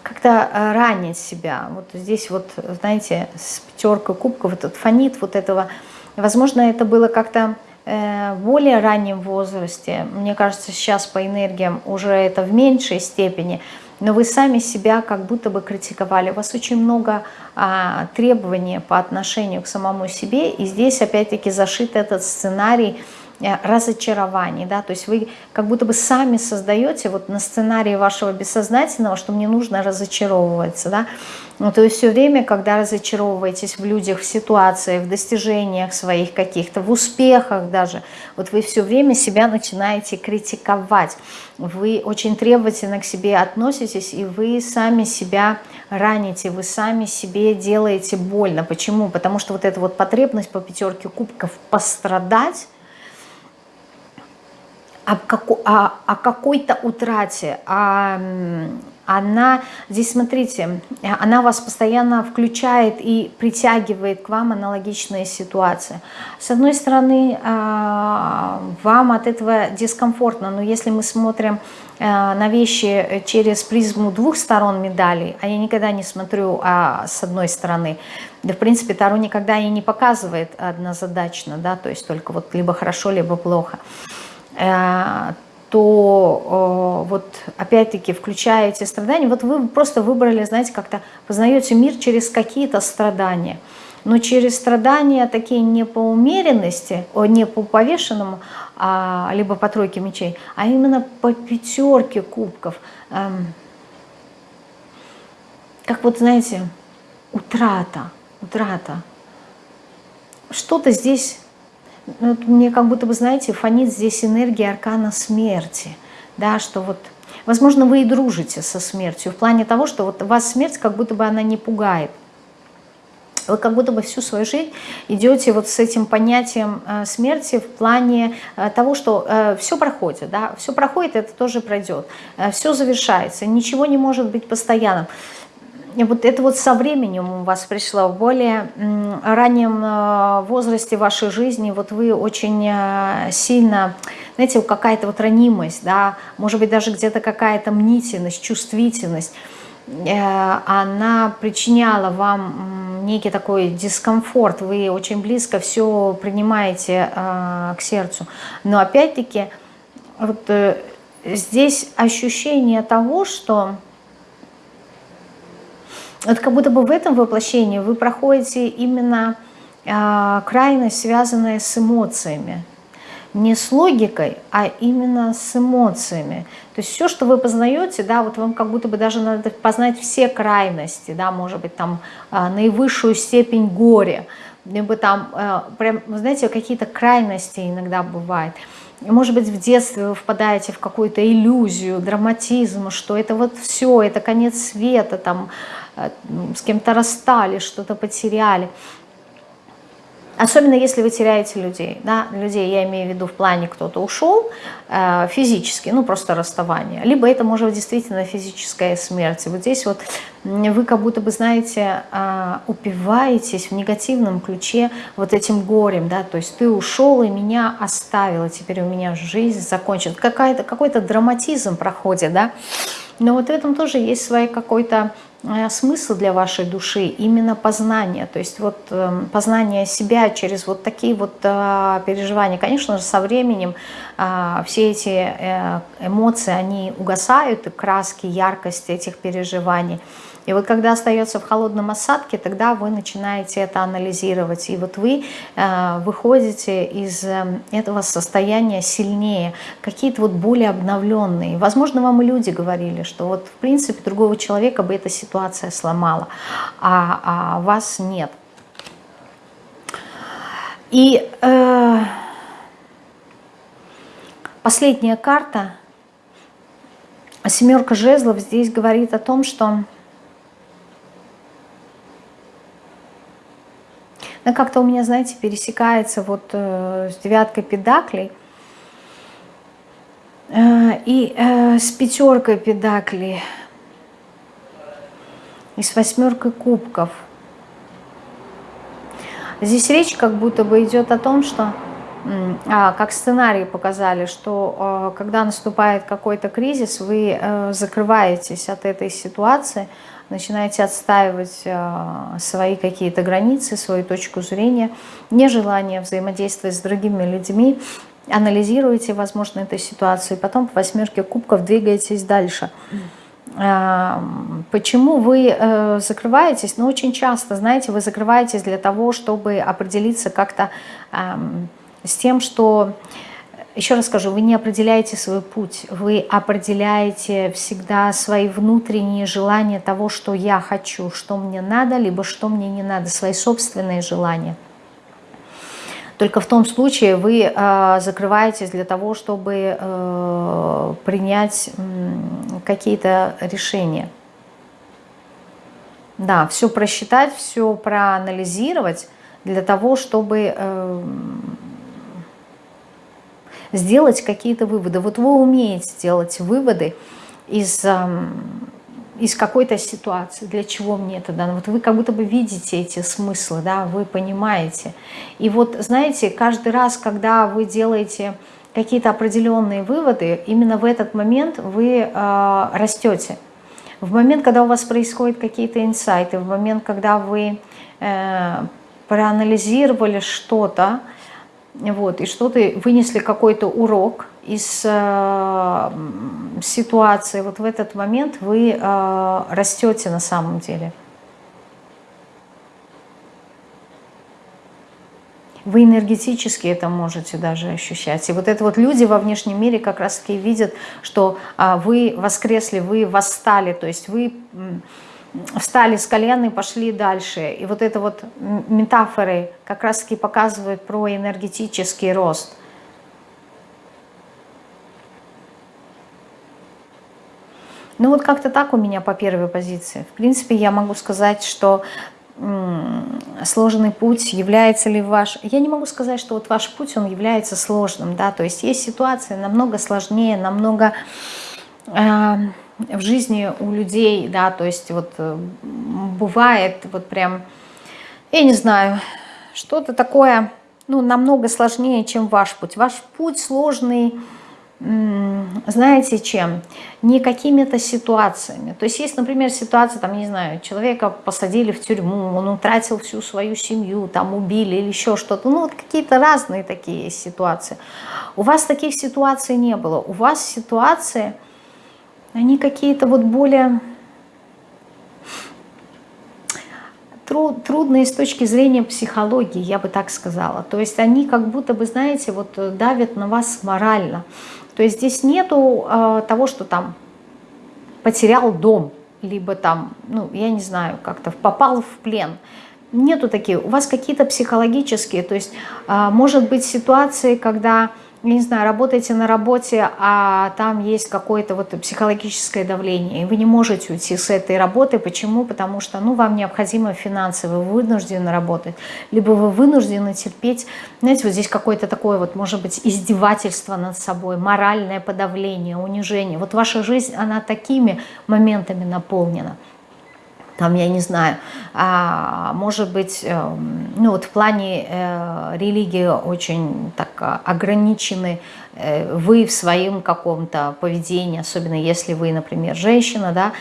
как-то э, ранить себя. Вот здесь вот, знаете, с пятеркой кубков этот фонит вот этого. Возможно, это было как-то э, в более раннем возрасте. Мне кажется, сейчас по энергиям уже это в меньшей степени. Но вы сами себя как будто бы критиковали. У вас очень много а, требований по отношению к самому себе. И здесь опять-таки зашит этот сценарий разочарований, да, то есть вы как будто бы сами создаете вот на сценарии вашего бессознательного, что мне нужно разочаровываться, да, ну, то есть все время, когда разочаровываетесь в людях, в ситуациях, в достижениях своих каких-то, в успехах даже, вот вы все время себя начинаете критиковать, вы очень требовательно к себе относитесь, и вы сами себя раните, вы сами себе делаете больно. Почему? Потому что вот эта вот потребность по пятерке кубков пострадать, о, о, о какой-то утрате, о, она, здесь смотрите, она вас постоянно включает и притягивает к вам аналогичные ситуации. С одной стороны, а, вам от этого дискомфортно, но если мы смотрим а, на вещи через призму двух сторон медали, а я никогда не смотрю а, с одной стороны, да, в принципе, Таро никогда и не показывает однозадачно, да, то есть только вот либо хорошо, либо плохо. Э, то э, вот опять-таки включая эти страдания, вот вы просто выбрали, знаете, как-то познаете мир через какие-то страдания. Но через страдания такие не по умеренности, не по повешенному, а, либо по тройке мечей, а именно по пятерке кубков. Эм, как вот, знаете, утрата, утрата. Что-то здесь ну, мне как будто бы, знаете, фонит здесь энергия аркана смерти, да, что вот, возможно, вы и дружите со смертью, в плане того, что вот вас смерть как будто бы она не пугает. Вы как будто бы всю свою жизнь идете вот с этим понятием э, смерти в плане э, того, что э, все проходит, да, все проходит, это тоже пройдет, все завершается, ничего не может быть постоянным вот это вот со временем у вас пришло, в более раннем э, возрасте вашей жизни, вот вы очень э, сильно, знаете, какая-то вот ранимость, да, может быть даже где-то какая-то мнительность, чувствительность, э, она причиняла вам некий такой дискомфорт, вы очень близко все принимаете к сердцу. Но опять-таки вот здесь ощущение того, что вот как будто бы в этом воплощении вы проходите именно э, крайность, связанная с эмоциями. Не с логикой, а именно с эмоциями. То есть все, что вы познаете, да, вот вам как будто бы даже надо познать все крайности, да, может быть, там э, наивысшую степень горя, либо там, э, прям, знаете, какие-то крайности иногда бывают. Может быть, в детстве вы впадаете в какую-то иллюзию, драматизм, что это вот все, это конец света, там, с кем-то расстались, что-то потеряли. Особенно если вы теряете людей. Да? Людей я имею в виду в плане кто-то ушел э, физически, ну просто расставание. Либо это может быть действительно физическая смерть. вот здесь вот вы как будто бы, знаете, э, упиваетесь в негативном ключе вот этим горем. Да? То есть ты ушел и меня оставил, теперь у меня жизнь закончена. Какой-то драматизм проходит. Да? Но вот в этом тоже есть свой какой-то смысл для вашей души именно познание, то есть вот э, познание себя через вот такие вот э, переживания. Конечно же, со временем э, все эти э, эмоции, они угасают, и краски, яркость этих переживаний – и вот когда остается в холодном осадке, тогда вы начинаете это анализировать. И вот вы э, выходите из э, этого состояния сильнее, какие-то вот более обновленные. Возможно, вам и люди говорили, что вот в принципе другого человека бы эта ситуация сломала, а, а вас нет. И э, последняя карта, семерка жезлов, здесь говорит о том, что Она как-то у меня, знаете, пересекается вот э, с девяткой педаклей э, и э, с пятеркой педаклей и с восьмеркой кубков. Здесь речь как будто бы идет о том, что а, как сценарии показали, что когда наступает какой-то кризис, вы закрываетесь от этой ситуации, начинаете отстаивать а, свои какие-то границы, свою точку зрения, нежелание взаимодействовать с другими людьми, анализируете, возможно, эту ситуацию, и потом по восьмерке кубков двигаетесь дальше. А, почему вы э, закрываетесь? Ну, очень часто, знаете, вы закрываетесь для того, чтобы определиться как-то с тем, что, еще раз скажу, вы не определяете свой путь, вы определяете всегда свои внутренние желания того, что я хочу, что мне надо, либо что мне не надо, свои собственные желания. Только в том случае вы э, закрываетесь для того, чтобы э, принять э, какие-то решения. Да, все просчитать, все проанализировать для того, чтобы э, сделать какие-то выводы. Вот вы умеете делать выводы из, из какой-то ситуации, для чего мне это дано. Вот вы как будто бы видите эти смыслы, да, вы понимаете. И вот, знаете, каждый раз, когда вы делаете какие-то определенные выводы, именно в этот момент вы э, растете. В момент, когда у вас происходят какие-то инсайты, в момент, когда вы э, проанализировали что-то, вот, и что-то вынесли какой-то урок из э, ситуации, вот в этот момент вы э, растете на самом деле. Вы энергетически это можете даже ощущать. И вот это вот люди во внешнем мире как раз-таки видят, что э, вы воскресли, вы восстали, то есть вы встали с колен и пошли дальше. И вот это вот метафоры как раз-таки показывают про энергетический рост. Ну вот как-то так у меня по первой позиции. В принципе, я могу сказать, что сложный путь, является ли ваш... Я не могу сказать, что вот ваш путь, он является сложным, да, то есть есть ситуации намного сложнее, намного... Э в жизни у людей, да, то есть вот э, бывает вот прям, я не знаю, что-то такое, ну, намного сложнее, чем ваш путь. Ваш путь сложный, знаете чем? Не какими-то ситуациями. То есть есть, например, ситуация, там, не знаю, человека посадили в тюрьму, он утратил всю свою семью, там убили или еще что-то. Ну, вот какие-то разные такие ситуации. У вас таких ситуаций не было. У вас ситуации они какие-то вот более трудные с точки зрения психологии, я бы так сказала. То есть они как будто бы, знаете, вот давят на вас морально. То есть здесь нету э, того, что там потерял дом, либо там, ну, я не знаю, как-то попал в плен. Нету таких. У вас какие-то психологические, то есть э, может быть ситуации, когда не знаю, работаете на работе, а там есть какое-то вот психологическое давление, и вы не можете уйти с этой работы. Почему? Потому что ну, вам необходимо финансы, вы вынуждены работать, либо вы вынуждены терпеть, знаете, вот здесь какое-то такое вот, может быть, издевательство над собой, моральное подавление, унижение. Вот ваша жизнь, она такими моментами наполнена там, я не знаю, а, может быть, э, ну вот в плане э, религии очень так а, ограничены э, вы в своем каком-то поведении, особенно если вы, например, женщина, да,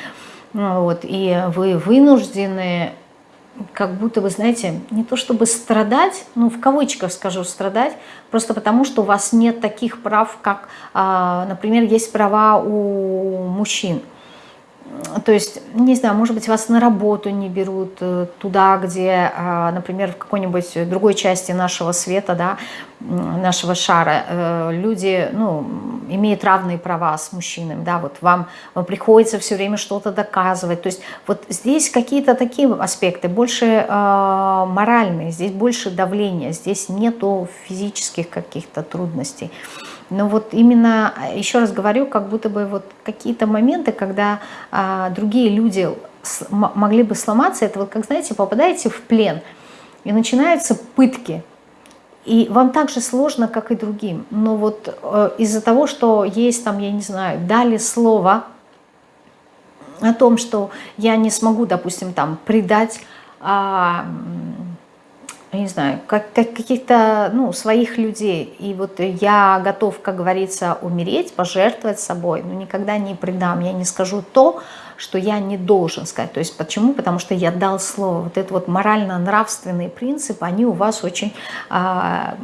ну вот, и вы вынуждены как будто вы, знаете, не то чтобы страдать, ну, в кавычках скажу страдать, просто потому что у вас нет таких прав, как, а, например, есть права у мужчин то есть, не знаю, может быть, вас на работу не берут э, туда, где, а, например, в какой-нибудь другой части нашего света, да, нашего шара, э, люди, ну, имеют равные права с мужчинами, да, вот вам, вам приходится все время что-то доказывать, то есть вот здесь какие-то такие аспекты, больше э, моральные, здесь больше давления, здесь нету физических каких-то трудностей. Но вот именно, еще раз говорю, как будто бы вот какие-то моменты, когда а, другие люди могли бы сломаться, это вот, как знаете, попадаете в плен, И начинаются пытки. И вам так же сложно, как и другим. Но вот э, из-за того, что есть там, я не знаю, дали слово о том, что я не смогу, допустим, там предать а, я не знаю, как, как каких-то ну, своих людей. И вот я готов, как говорится, умереть, пожертвовать собой, но никогда не предам, я не скажу то, что я не должен сказать. То есть почему? Потому что я дал слово. Вот это вот морально-нравственные принципы, они у вас очень а,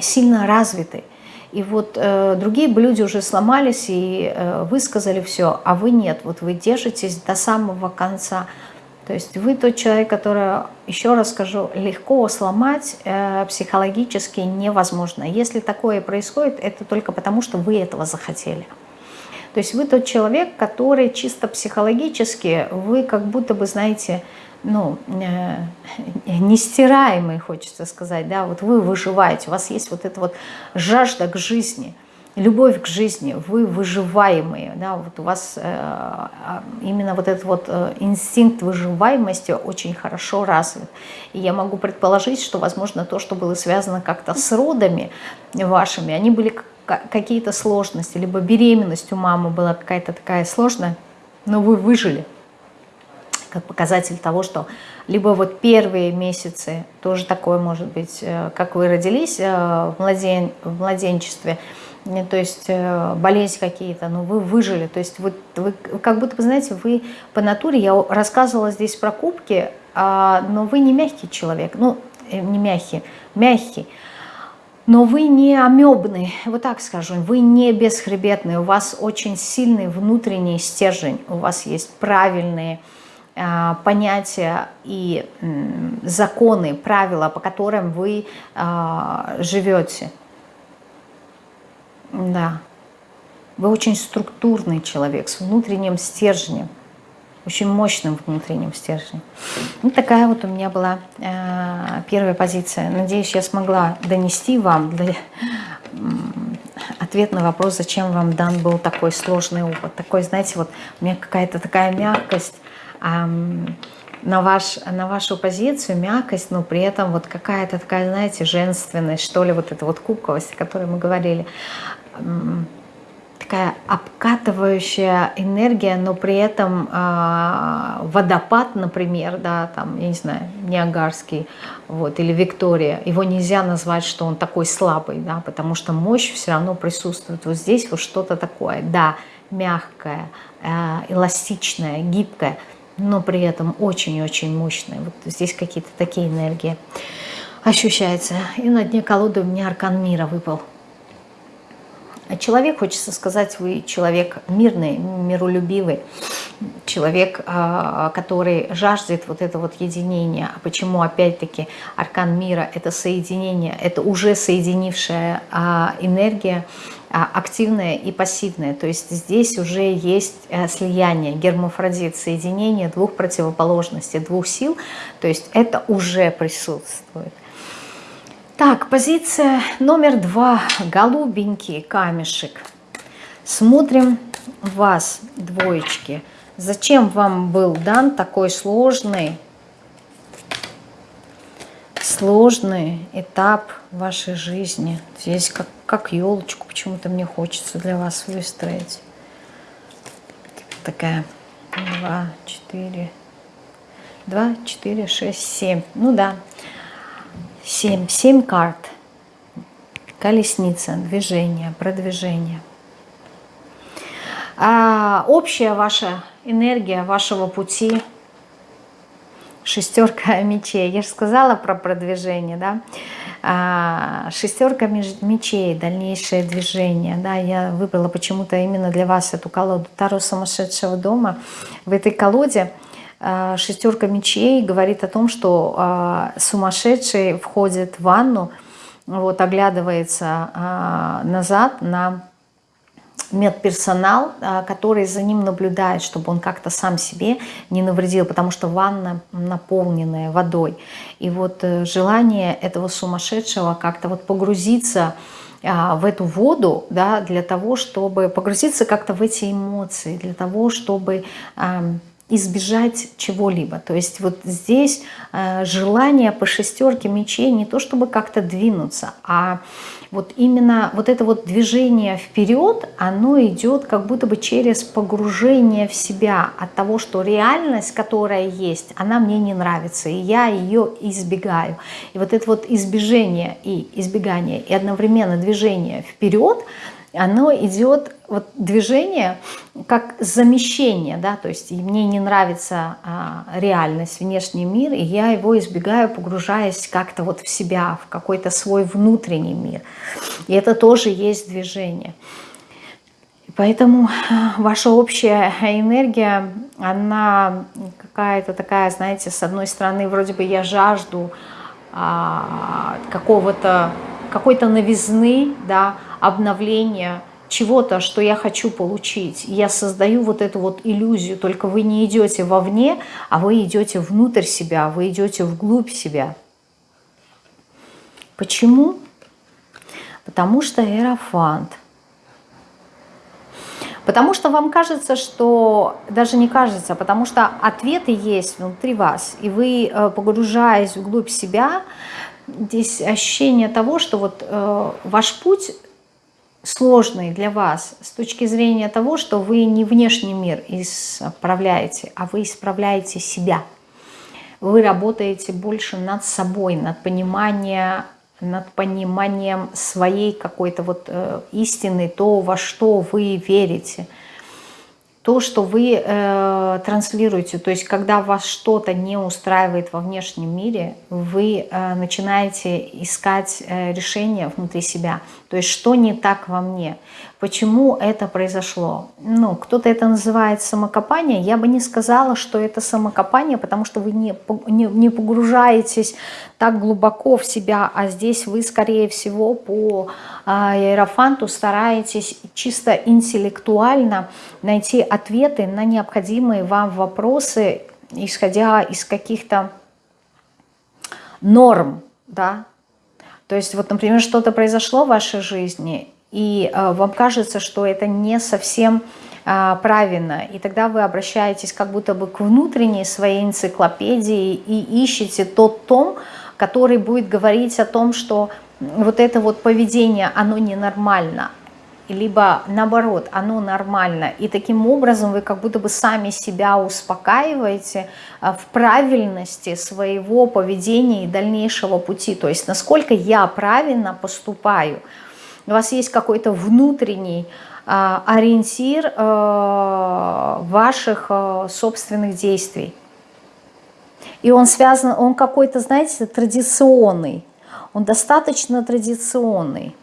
сильно развиты. И вот э, другие бы люди уже сломались и э, высказали все, а вы нет. Вот вы держитесь до самого конца. То есть вы тот человек, который, еще раз скажу, легко сломать э, психологически невозможно. Если такое происходит, это только потому, что вы этого захотели. То есть вы тот человек, который чисто психологически, вы как будто бы, знаете, ну, э, нестираемый, хочется сказать, да, вот вы выживаете, у вас есть вот эта вот жажда к жизни – любовь к жизни, вы выживаемые, да, вот у вас э, а, именно вот этот вот э, инстинкт выживаемости очень хорошо развит. И я могу предположить, что, возможно, то, что было связано как-то с родами вашими, они были какие-то сложности, либо беременность у мамы была какая-то такая сложная, но вы выжили как показатель того, что либо вот первые месяцы, тоже такое может быть, э, как вы родились э, в, младен, в младенчестве, то есть э, болезнь какие-то, но вы выжили, то есть вы, вы как будто бы, знаете, вы по натуре, я рассказывала здесь про кубки, а, но вы не мягкий человек, ну, э, не мягкий, мягкий, но вы не амебный, вот так скажу, вы не бесхребетный, у вас очень сильный внутренний стержень, у вас есть правильные а, понятия и законы, правила, по которым вы а, живете. Да. Вы очень структурный человек с внутренним стержнем, очень мощным внутренним стержнем. Вот такая вот у меня была э, первая позиция. Надеюсь, я смогла донести вам для, э, ответ на вопрос, зачем вам дан был такой сложный опыт. Такой, знаете, вот у меня какая-то такая мягкость, э, на, ваш, на вашу позицию, мягкость, но при этом вот какая-то такая, знаете, женственность, что ли, вот эта вот куковость, о которой мы говорили такая обкатывающая энергия, но при этом э, водопад, например, да, там, я не знаю, Ниагарский, вот, или Виктория, его нельзя назвать, что он такой слабый, да, потому что мощь все равно присутствует. Вот здесь вот что-то такое, да, мягкое, э, эластичное, гибкое, но при этом очень-очень мощное. Вот здесь какие-то такие энергии ощущаются. И на дне колоды у меня аркан мира выпал. Человек, хочется сказать, вы человек мирный, миролюбивый, человек, а, который жаждет вот это вот единение. А почему, опять-таки, аркан мира – это соединение, это уже соединившая а, энергия, а, активная и пассивная. То есть здесь уже есть э, слияние, гермафродит, соединение двух противоположностей, двух сил. То есть это уже присутствует. Так, позиция номер два. Голубенький камешек. Смотрим вас, двоечки. Зачем вам был дан такой сложный, сложный этап вашей жизни? Здесь как, как елочку почему-то мне хочется для вас выстроить. Такая. Два, четыре. Два, четыре, шесть, семь. Ну да. Семь. Семь карт. Колесница, движение, продвижение. А общая ваша энергия вашего пути, шестерка мечей. Я же сказала про продвижение, да? А, шестерка мечей, дальнейшее движение. Да? Я выбрала почему-то именно для вас эту колоду Таро сумасшедшего дома. В этой колоде шестерка мечей говорит о том, что а, сумасшедший входит в ванну, вот, оглядывается а, назад на медперсонал, который за ним наблюдает, чтобы он как-то сам себе не навредил, потому что ванна наполненная водой. И вот э, желание этого сумасшедшего как-то вот погрузиться в эту воду, да, для того, чтобы погрузиться как-то в эти эмоции, для того, чтобы избежать чего-либо. То есть вот здесь э, желание по шестерке мечей не то чтобы как-то двинуться, а вот именно вот это вот движение вперед, оно идет как будто бы через погружение в себя от того, что реальность, которая есть, она мне не нравится, и я ее избегаю. И вот это вот избежание и избегание, и одновременно движение вперед – оно идет, вот движение как замещение, да, то есть мне не нравится а, реальность, внешний мир, и я его избегаю, погружаясь как-то вот в себя, в какой-то свой внутренний мир. И это тоже есть движение. Поэтому а, ваша общая энергия, она какая-то такая, знаете, с одной стороны, вроде бы я жажду а, какого-то, какой-то новизны, да, обновления чего-то, что я хочу получить. Я создаю вот эту вот иллюзию, только вы не идете вовне, а вы идете внутрь себя, вы идете вглубь себя. Почему? Потому что Эрофант. Потому что вам кажется, что, даже не кажется, потому что ответы есть внутри вас, и вы, э, погружаясь вглубь себя, здесь ощущение того, что вот э, ваш путь сложный для вас с точки зрения того, что вы не внешний мир исправляете, а вы исправляете себя. Вы работаете больше над собой, над пониманием, над пониманием своей какой-то вот э, истины, то, во что вы верите – то, что вы э, транслируете. То есть, когда вас что-то не устраивает во внешнем мире, вы э, начинаете искать э, решение внутри себя. То есть, что не так во мне? Почему это произошло? Ну, кто-то это называет самокопание. Я бы не сказала, что это самокопание, потому что вы не, не, не погружаетесь так глубоко в себя, а здесь вы, скорее всего, по а, Иерофанту стараетесь чисто интеллектуально найти ответы на необходимые вам вопросы, исходя из каких-то норм, да, то есть вот, например, что-то произошло в вашей жизни, и э, вам кажется, что это не совсем э, правильно, и тогда вы обращаетесь как будто бы к внутренней своей энциклопедии и ищете тот том, который будет говорить о том, что вот это вот поведение, оно ненормально, либо наоборот, оно нормально. И таким образом вы как будто бы сами себя успокаиваете э, в правильности своего поведения и дальнейшего пути. То есть насколько я правильно поступаю – у вас есть какой-то внутренний а, ориентир а, ваших а, собственных действий. И он связан, он какой-то, знаете, традиционный. Он достаточно традиционный.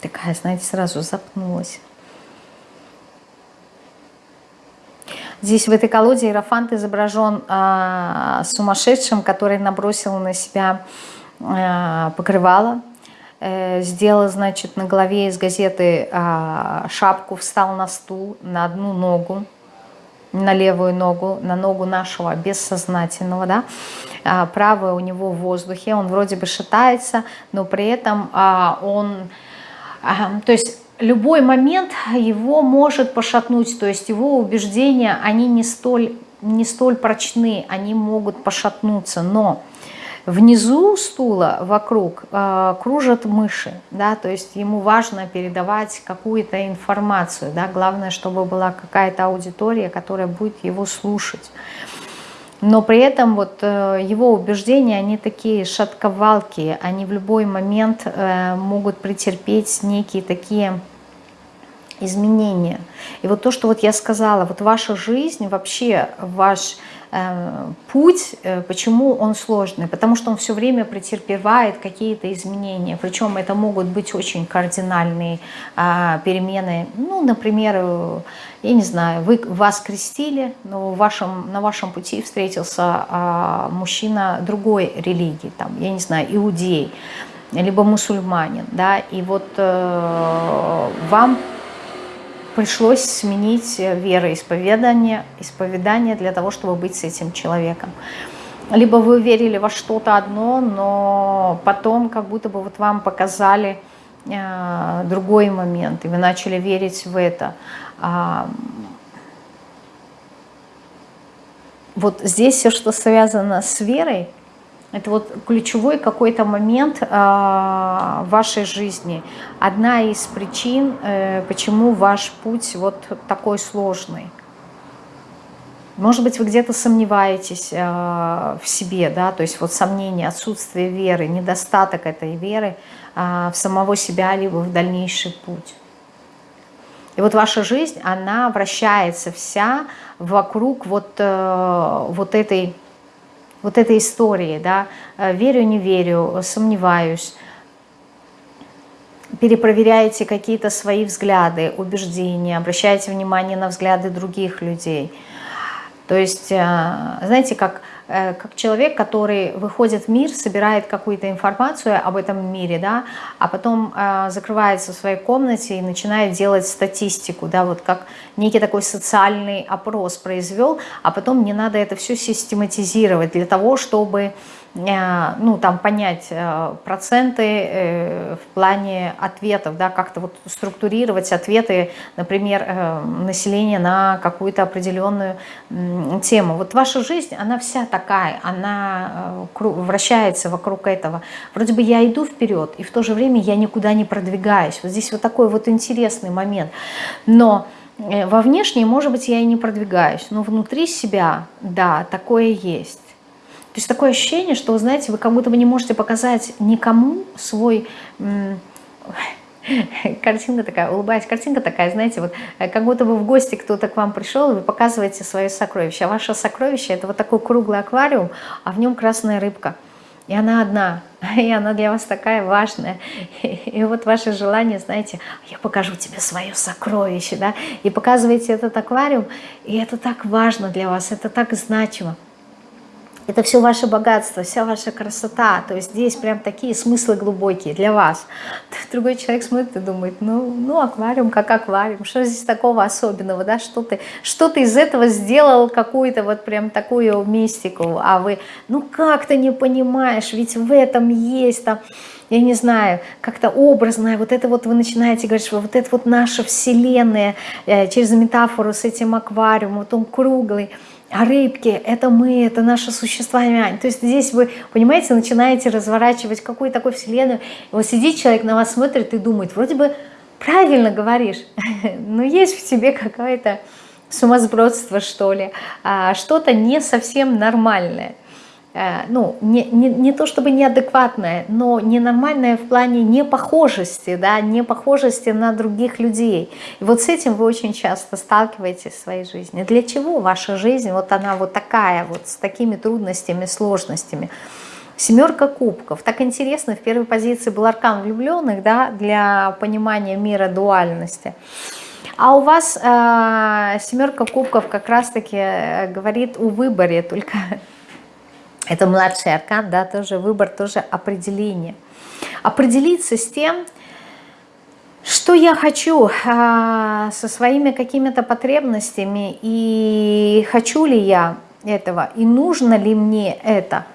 Такая, знаете, сразу запнулась. Здесь в этой колоде Иерофант изображен э, сумасшедшим, который набросил на себя э, покрывало, э, сделал, значит, на голове из газеты э, шапку, встал на стул, на одну ногу, на левую ногу, на ногу нашего бессознательного, да, а, правая у него в воздухе, он вроде бы шатается, но при этом а, он, а, то есть любой момент его может пошатнуть, то есть его убеждения, они не столь, не столь прочны, они могут пошатнуться, но внизу стула вокруг э, кружат мыши, да, то есть ему важно передавать какую-то информацию, да, главное, чтобы была какая-то аудитория, которая будет его слушать. Но при этом вот э, его убеждения, они такие шатковалки, они в любой момент э, могут претерпеть некие такие изменения. И вот то, что вот я сказала, вот ваша жизнь, вообще ваш э, путь, э, почему он сложный? Потому что он все время претерпевает какие-то изменения. Причем это могут быть очень кардинальные э, перемены. Ну, например, э, я не знаю, вы, вас крестили, но в вашем, на вашем пути встретился э, мужчина другой религии, там, я не знаю, иудей, либо мусульманин, да, и вот э, вам пришлось сменить вероисповедание исповедание для того, чтобы быть с этим человеком. Либо вы верили во что-то одно, но потом как будто бы вот вам показали э, другой момент, и вы начали верить в это. А, вот здесь все, что связано с верой, это вот ключевой какой-то момент э, в вашей жизни. Одна из причин, э, почему ваш путь вот такой сложный. Может быть, вы где-то сомневаетесь э, в себе, да, то есть вот сомнение, отсутствие веры, недостаток этой веры э, в самого себя, либо в дальнейший путь. И вот ваша жизнь, она вращается вся вокруг вот, э, вот, этой, вот этой истории, да, э, верю, не верю, сомневаюсь, перепроверяете какие-то свои взгляды, убеждения, обращаете внимание на взгляды других людей – то есть, э, знаете, как, как человек, который выходит в мир, собирает какую-то информацию об этом мире, да, а потом э, закрывается в своей комнате и начинает делать статистику, да, вот как некий такой социальный опрос произвел, а потом мне надо это все систематизировать для того, чтобы Э, ну, там, понять э, проценты э, в плане ответов, да, как-то вот структурировать ответы, например, населения на какую-то определенную тему. Вот ваша жизнь, она вся такая, она вращается вокруг этого. Вроде бы я иду вперед, и в то же время я никуда не продвигаюсь. Вот здесь вот такой вот интересный момент. Но во внешней, может быть, я и не продвигаюсь, но внутри себя, да, такое есть. То есть такое ощущение, что, знаете, вы как будто бы не можете показать никому свой... Картинка такая, улыбаясь, картинка такая, знаете, вот э, как будто бы в гости кто-то к вам пришел, и вы показываете свое сокровище. А ваше сокровище – это вот такой круглый аквариум, а в нем красная рыбка. И она одна, и она для вас такая важная. И вот ваше желание, знаете, я покажу тебе свое сокровище, да, и показываете этот аквариум, и это так важно для вас, это так значимо. Это все ваше богатство, вся ваша красота. То есть здесь прям такие смыслы глубокие для вас. Другой человек смотрит и думает, ну, ну аквариум как аквариум, что здесь такого особенного, да, что ты, что ты из этого сделал какую-то вот прям такую мистику, а вы, ну как ты не понимаешь, ведь в этом есть там я не знаю, как-то образное, вот это вот вы начинаете говорить, вот это вот наша вселенная, э, через метафору с этим аквариумом, вот он круглый, а рыбки – это мы, это наше существование. То есть здесь вы, понимаете, начинаете разворачивать какую-то такую вселенную. Вот сидит человек, на вас смотрит и думает, вроде бы правильно говоришь, но есть в тебе какое-то сумасбродство, что ли, а, что-то не совсем нормальное. Э, ну, не, не, не то чтобы неадекватное, но ненормальное в плане непохожести, да, непохожести на других людей. И вот с этим вы очень часто сталкиваетесь в своей жизни. Для чего ваша жизнь, вот она вот такая, вот с такими трудностями, сложностями? Семерка кубков. Так интересно, в первой позиции был аркан влюбленных, да, для понимания мира дуальности. А у вас э, семерка кубков как раз-таки э, говорит о выборе, только это младший аркан, да, тоже выбор, тоже определение. Определиться с тем, что я хочу а, со своими какими-то потребностями, и хочу ли я этого, и нужно ли мне это –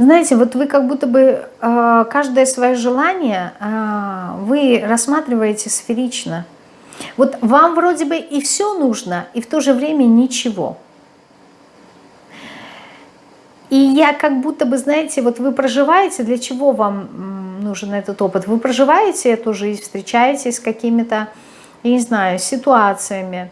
Знаете, вот вы как будто бы э, каждое свое желание э, вы рассматриваете сферично. Вот вам вроде бы и все нужно, и в то же время ничего. И я как будто бы, знаете, вот вы проживаете, для чего вам нужен этот опыт? Вы проживаете эту жизнь, встречаетесь с какими-то, я не знаю, ситуациями,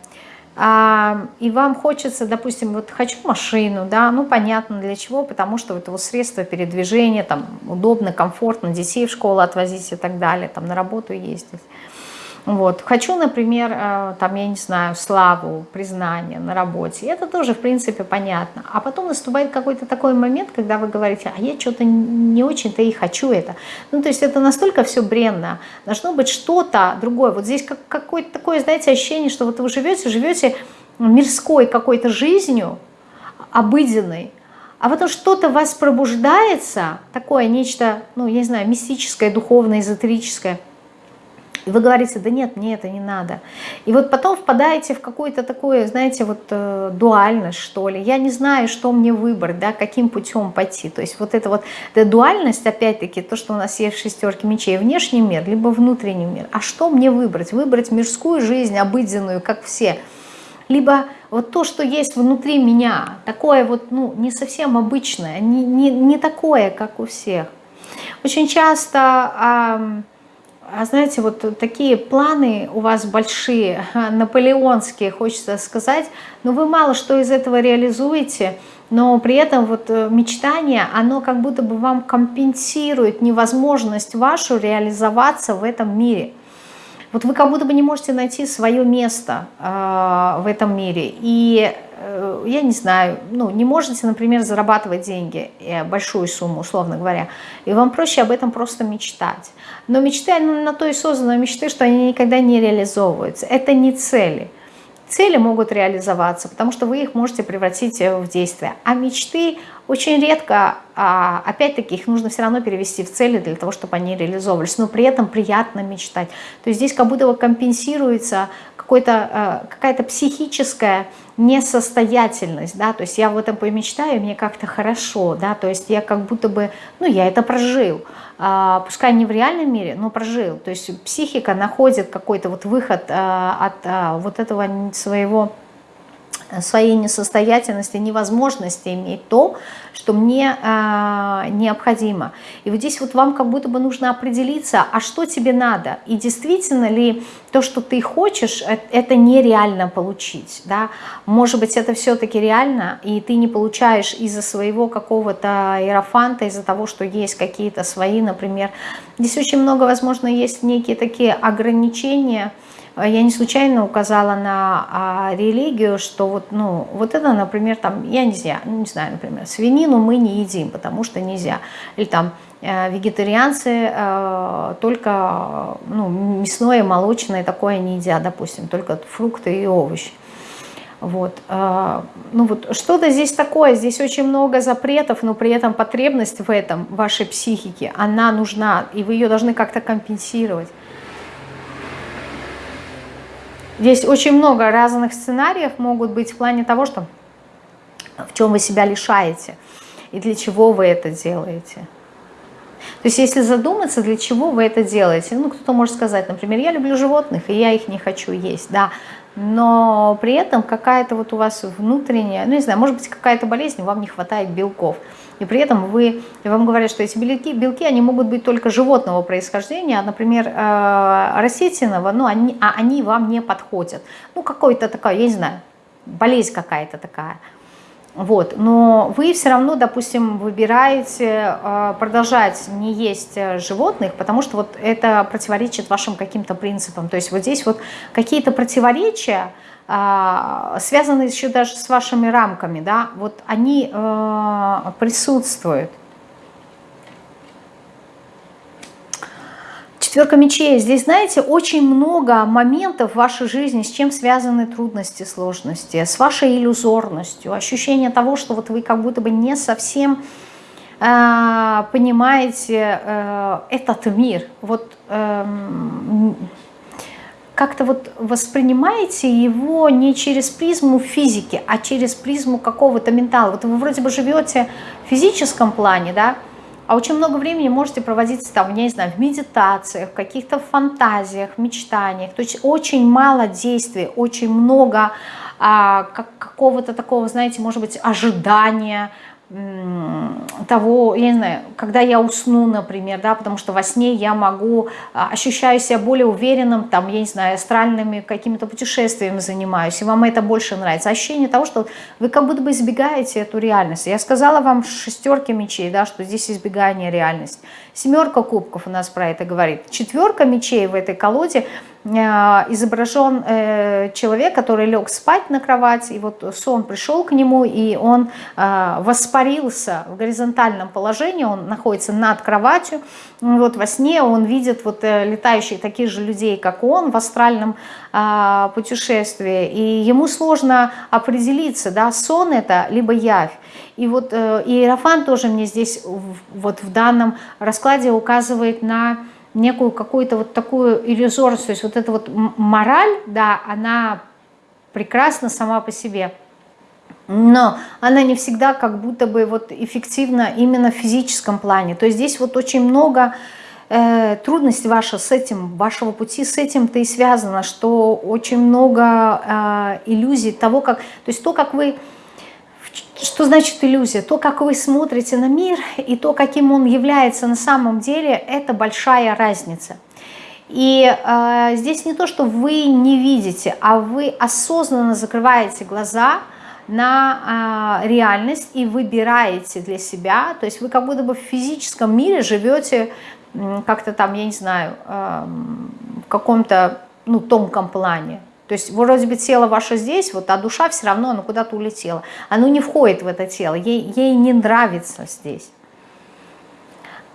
и вам хочется, допустим, вот хочу машину, да, ну понятно для чего, потому что это вот средство передвижения, там удобно, комфортно, детей в школу отвозить и так далее, там на работу ездить. Вот. Хочу, например, э, там, я не знаю, славу, признание на работе. Это тоже, в принципе, понятно. А потом наступает какой-то такой момент, когда вы говорите, а я что-то не очень-то и хочу это. Ну, то есть это настолько все бренно. Должно быть что-то другое. Вот здесь как, какое-то такое, знаете, ощущение, что вот вы живете, живете мирской какой-то жизнью, обыденной, а потом что-то вас пробуждается, такое нечто, ну, я не знаю, мистическое, духовное, эзотерическое – вы говорите, да нет, мне это не надо. И вот потом впадаете в какую-то такую, знаете, вот э, дуальность, что ли. Я не знаю, что мне выбрать, да, каким путем пойти. То есть вот это вот эта дуальность, опять-таки, то, что у нас есть в шестерке мечей, внешний мир, либо внутренний мир. А что мне выбрать? Выбрать мирскую жизнь, обыденную, как все. Либо вот то, что есть внутри меня, такое вот, ну, не совсем обычное, не, не, не такое, как у всех. Очень часто... А знаете, вот такие планы у вас большие, наполеонские, хочется сказать, но вы мало что из этого реализуете, но при этом вот э, мечтание, оно как будто бы вам компенсирует невозможность вашу реализоваться в этом мире. Вот вы как будто бы не можете найти свое место э, в этом мире. И я не знаю, ну, не можете, например, зарабатывать деньги, э, большую сумму, условно говоря, и вам проще об этом просто мечтать. Но мечты, на то и созданы мечты, что они никогда не реализовываются. Это не цели. Цели могут реализоваться, потому что вы их можете превратить э, в действие. А мечты очень редко, а, опять-таки, их нужно все равно перевести в цели для того, чтобы они реализовывались. Но при этом приятно мечтать. То есть здесь как будто компенсируется какая-то психическая несостоятельность, да, то есть я в этом помечтаю, мне как-то хорошо, да, то есть я как будто бы, ну, я это прожил, а, пускай не в реальном мире, но прожил, то есть психика находит какой-то вот выход а, от а, вот этого своего своей несостоятельности, невозможности иметь то, что мне э, необходимо. И вот здесь вот вам как будто бы нужно определиться, а что тебе надо, и действительно ли то, что ты хочешь, э, это нереально получить, да? Может быть, это все-таки реально, и ты не получаешь из-за своего какого-то иерофанта, из-за того, что есть какие-то свои, например. Здесь очень много, возможно, есть некие такие ограничения, я не случайно указала на а, религию, что вот, ну, вот это, например, там, я не знаю, не знаю, например, свинину мы не едим, потому что нельзя. Или там э, вегетарианцы э, только ну, мясное, молочное такое не едят, допустим, только фрукты и овощи. Вот. Э, ну вот что-то здесь такое, здесь очень много запретов, но при этом потребность в этом, вашей психике, она нужна, и вы ее должны как-то компенсировать. Здесь очень много разных сценариев могут быть в плане того, что в чем вы себя лишаете и для чего вы это делаете. То есть если задуматься, для чего вы это делаете, ну кто-то может сказать, например, я люблю животных, и я их не хочу есть, да, но при этом какая-то вот у вас внутренняя, ну не знаю, может быть какая-то болезнь, вам не хватает белков, и при этом вы, вам говорят, что эти белки, белки, они могут быть только животного происхождения, а, например, э, растительного, ну они, а они вам не подходят. Ну какой-то такой, я не знаю, болезнь какая-то такая. Вот, но вы все равно, допустим, выбираете э, продолжать не есть э, животных, потому что вот это противоречит вашим каким-то принципам. То есть вот здесь вот какие-то противоречия, э, связанные еще даже с вашими рамками, да, вот они присутствуют. Четверка мечей. Здесь, знаете, очень много моментов в вашей жизни, с чем связаны трудности, сложности, с вашей иллюзорностью, ощущение того, что вот вы как будто бы не совсем э, понимаете э, этот мир. Вот э, как-то вот воспринимаете его не через призму физики, а через призму какого-то ментала. Вот вы вроде бы живете в физическом плане, да, а очень много времени можете проводить там, не знаю, в медитациях, в каких-то фантазиях, мечтаниях. То есть очень мало действий, очень много а, как, какого-то такого, знаете, может быть, ожидания, того, я не знаю, когда я усну, например, да, потому что во сне я могу, а, ощущаю себя более уверенным, там, я не знаю, астральными какими-то путешествиями занимаюсь, и вам это больше нравится. Ощущение того, что вы как будто бы избегаете эту реальность. Я сказала вам шестерки мечей, да, что здесь избегание реальности. Семерка кубков у нас про это говорит. Четверка мечей в этой колоде Э, изображен э, человек, который лег спать на кровать, и вот сон пришел к нему, и он э, воспарился в горизонтальном положении, он находится над кроватью, вот во сне он видит вот летающих таких же людей, как он, в астральном путешествии, и ему сложно определиться, да, сон это, либо явь. И вот Иерофан тоже мне здесь вот в данном раскладе указывает на некую какую-то вот такую иллюзорность, то есть вот эта вот мораль, да, она прекрасна сама по себе, но она не всегда как будто бы вот эффективна именно в физическом плане. То есть здесь вот очень много э, трудностей ваша с этим, вашего пути с этим-то и связано, что очень много э, иллюзий того, как, то есть то, как вы что значит иллюзия? То, как вы смотрите на мир и то, каким он является на самом деле, это большая разница. И э, здесь не то, что вы не видите, а вы осознанно закрываете глаза на э, реальность и выбираете для себя. То есть вы как будто бы в физическом мире живете как-то там, я не знаю, в каком-то ну, тонком плане. То есть вроде бы тело ваше здесь, вот, а душа все равно, оно куда-то улетела. Оно не входит в это тело, ей, ей не нравится здесь.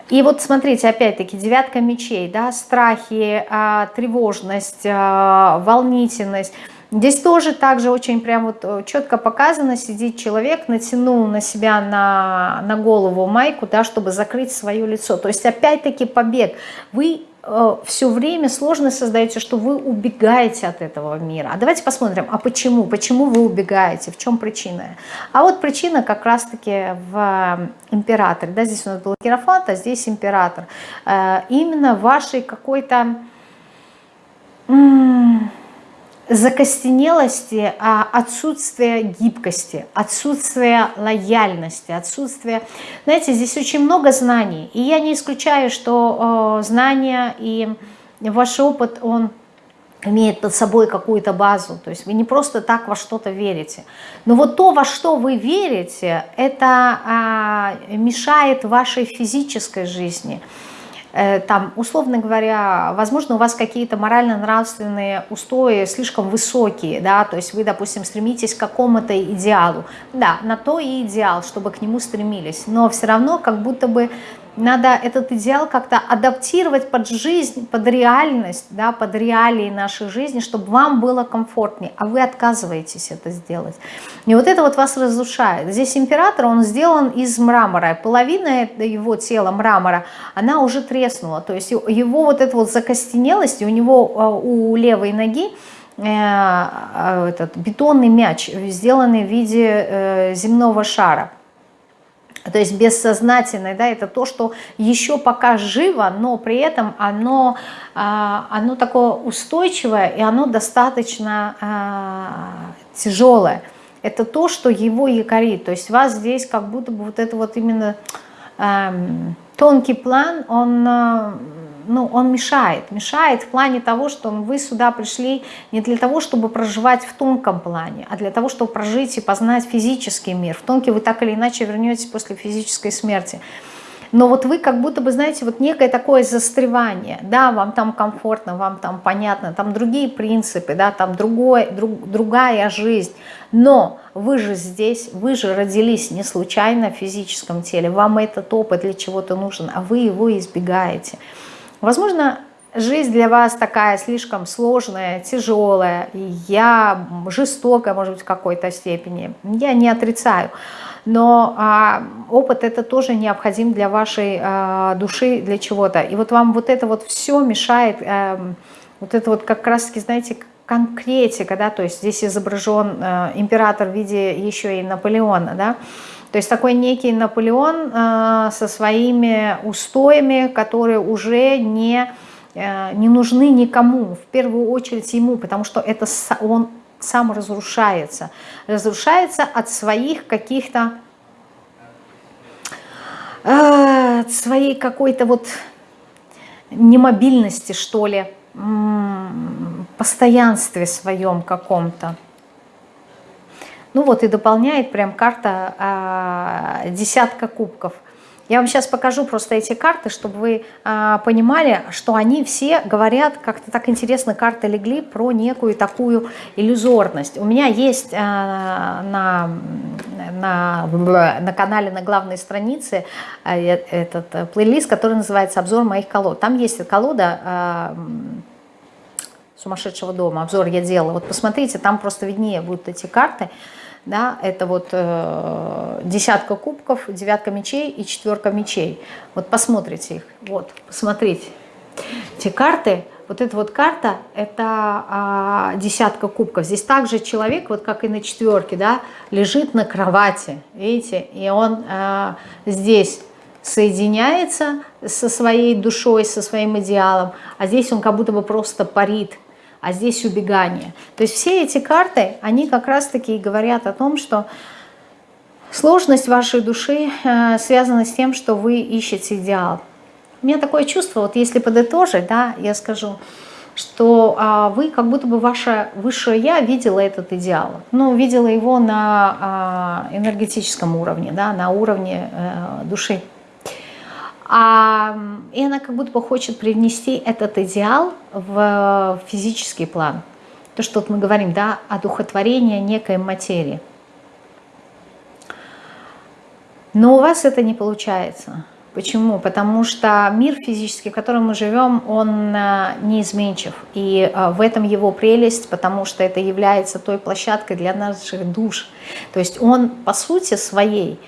И вот смотрите, опять-таки, девятка мечей, да, страхи, э, тревожность, э, волнительность. Здесь тоже также очень прям вот э, четко показано, сидит человек, натянул на себя на, на голову майку, да, чтобы закрыть свое лицо. То есть опять-таки побег. Вы Э, все время сложность создаете, что вы убегаете от этого мира. А давайте посмотрим, а почему? Почему вы убегаете? В чем причина? А вот причина как раз-таки в императоре. Да, здесь у нас был Керафант, а здесь император. Э, именно вашей какой-то закостенелости, а отсутствие гибкости, отсутствие лояльности, отсутствие... Знаете, здесь очень много знаний, и я не исключаю, что э, знания и ваш опыт, он имеет под собой какую-то базу, то есть вы не просто так во что-то верите. Но вот то, во что вы верите, это а, мешает вашей физической жизни, там, условно говоря, возможно, у вас какие-то морально-нравственные устои слишком высокие, да, то есть вы, допустим, стремитесь к какому-то идеалу, да, на то и идеал, чтобы к нему стремились, но все равно как будто бы надо этот идеал как-то адаптировать под жизнь, под реальность, да, под реалии нашей жизни, чтобы вам было комфортнее, а вы отказываетесь это сделать. И вот это вот вас разрушает. Здесь император, он сделан из мрамора, половина его тела мрамора, она уже треснула, то есть его вот эта вот закостенелость, у него а, у левой ноги э, а, этот бетонный мяч, сделанный в виде э, земного шара – то есть бессознательное, да, это то, что еще пока живо, но при этом оно, а, оно такое устойчивое и оно достаточно а, тяжелое. Это то, что его якорит. То есть вас здесь как будто бы вот это вот именно эм, тонкий план, он ну, он мешает. Мешает в плане того, что вы сюда пришли не для того, чтобы проживать в тонком плане, а для того, чтобы прожить и познать физический мир. В тонкий вы так или иначе вернетесь после физической смерти. Но вот вы как будто бы, знаете, вот некое такое застревание. Да, вам там комфортно, вам там понятно, там другие принципы, да, там другой, друг, другая жизнь. Но вы же здесь, вы же родились не случайно в физическом теле. Вам этот опыт для чего-то нужен, а вы его избегаете. Возможно, жизнь для вас такая слишком сложная, тяжелая, я жестокая, может быть, в какой-то степени. Я не отрицаю. Но а, опыт это тоже необходим для вашей а, души, для чего-то. И вот вам вот это вот все мешает, а, вот это вот как раз-таки, знаете, конкретика, да, то есть здесь изображен а, император в виде еще и Наполеона, да, то есть такой некий Наполеон э, со своими устоями, которые уже не, э, не нужны никому, в первую очередь ему, потому что это он сам разрушается. Разрушается от своих каких-то, э, от своей какой-то вот немобильности, что ли, постоянстве своем каком-то. Ну вот и дополняет прям карта а, десятка кубков. Я вам сейчас покажу просто эти карты, чтобы вы а, понимали, что они все говорят, как-то так интересно карты легли, про некую такую иллюзорность. У меня есть а, на, на, на канале, на главной странице а, этот а, плейлист, который называется «Обзор моих колод». Там есть колода... А, сумасшедшего дома, обзор я делала. Вот посмотрите, там просто виднее будут эти карты да, это вот э, десятка кубков, девятка мечей и четверка мечей. Вот посмотрите их, вот, посмотрите. Эти карты, вот эта вот карта, это а, десятка кубков. Здесь также человек, вот как и на четверке, да, лежит на кровати, видите, и он а, здесь соединяется со своей душой, со своим идеалом, а здесь он как будто бы просто парит, а здесь убегание. То есть все эти карты, они как раз-таки говорят о том, что сложность вашей души э, связана с тем, что вы ищете идеал. У меня такое чувство, вот если подытожить, да, я скажу, что а, вы, как будто бы ваше высшее «я» видела этот идеал. Ну, видела его на а, энергетическом уровне, да, на уровне а, души. А, и она как будто бы хочет привнести этот идеал в физический план. То, что вот мы говорим, да, одухотворение некой материи. Но у вас это не получается. Почему? Потому что мир физический, в котором мы живем, он э, неизменчив. И э, в этом его прелесть, потому что это является той площадкой для наших душ. То есть он по сути своей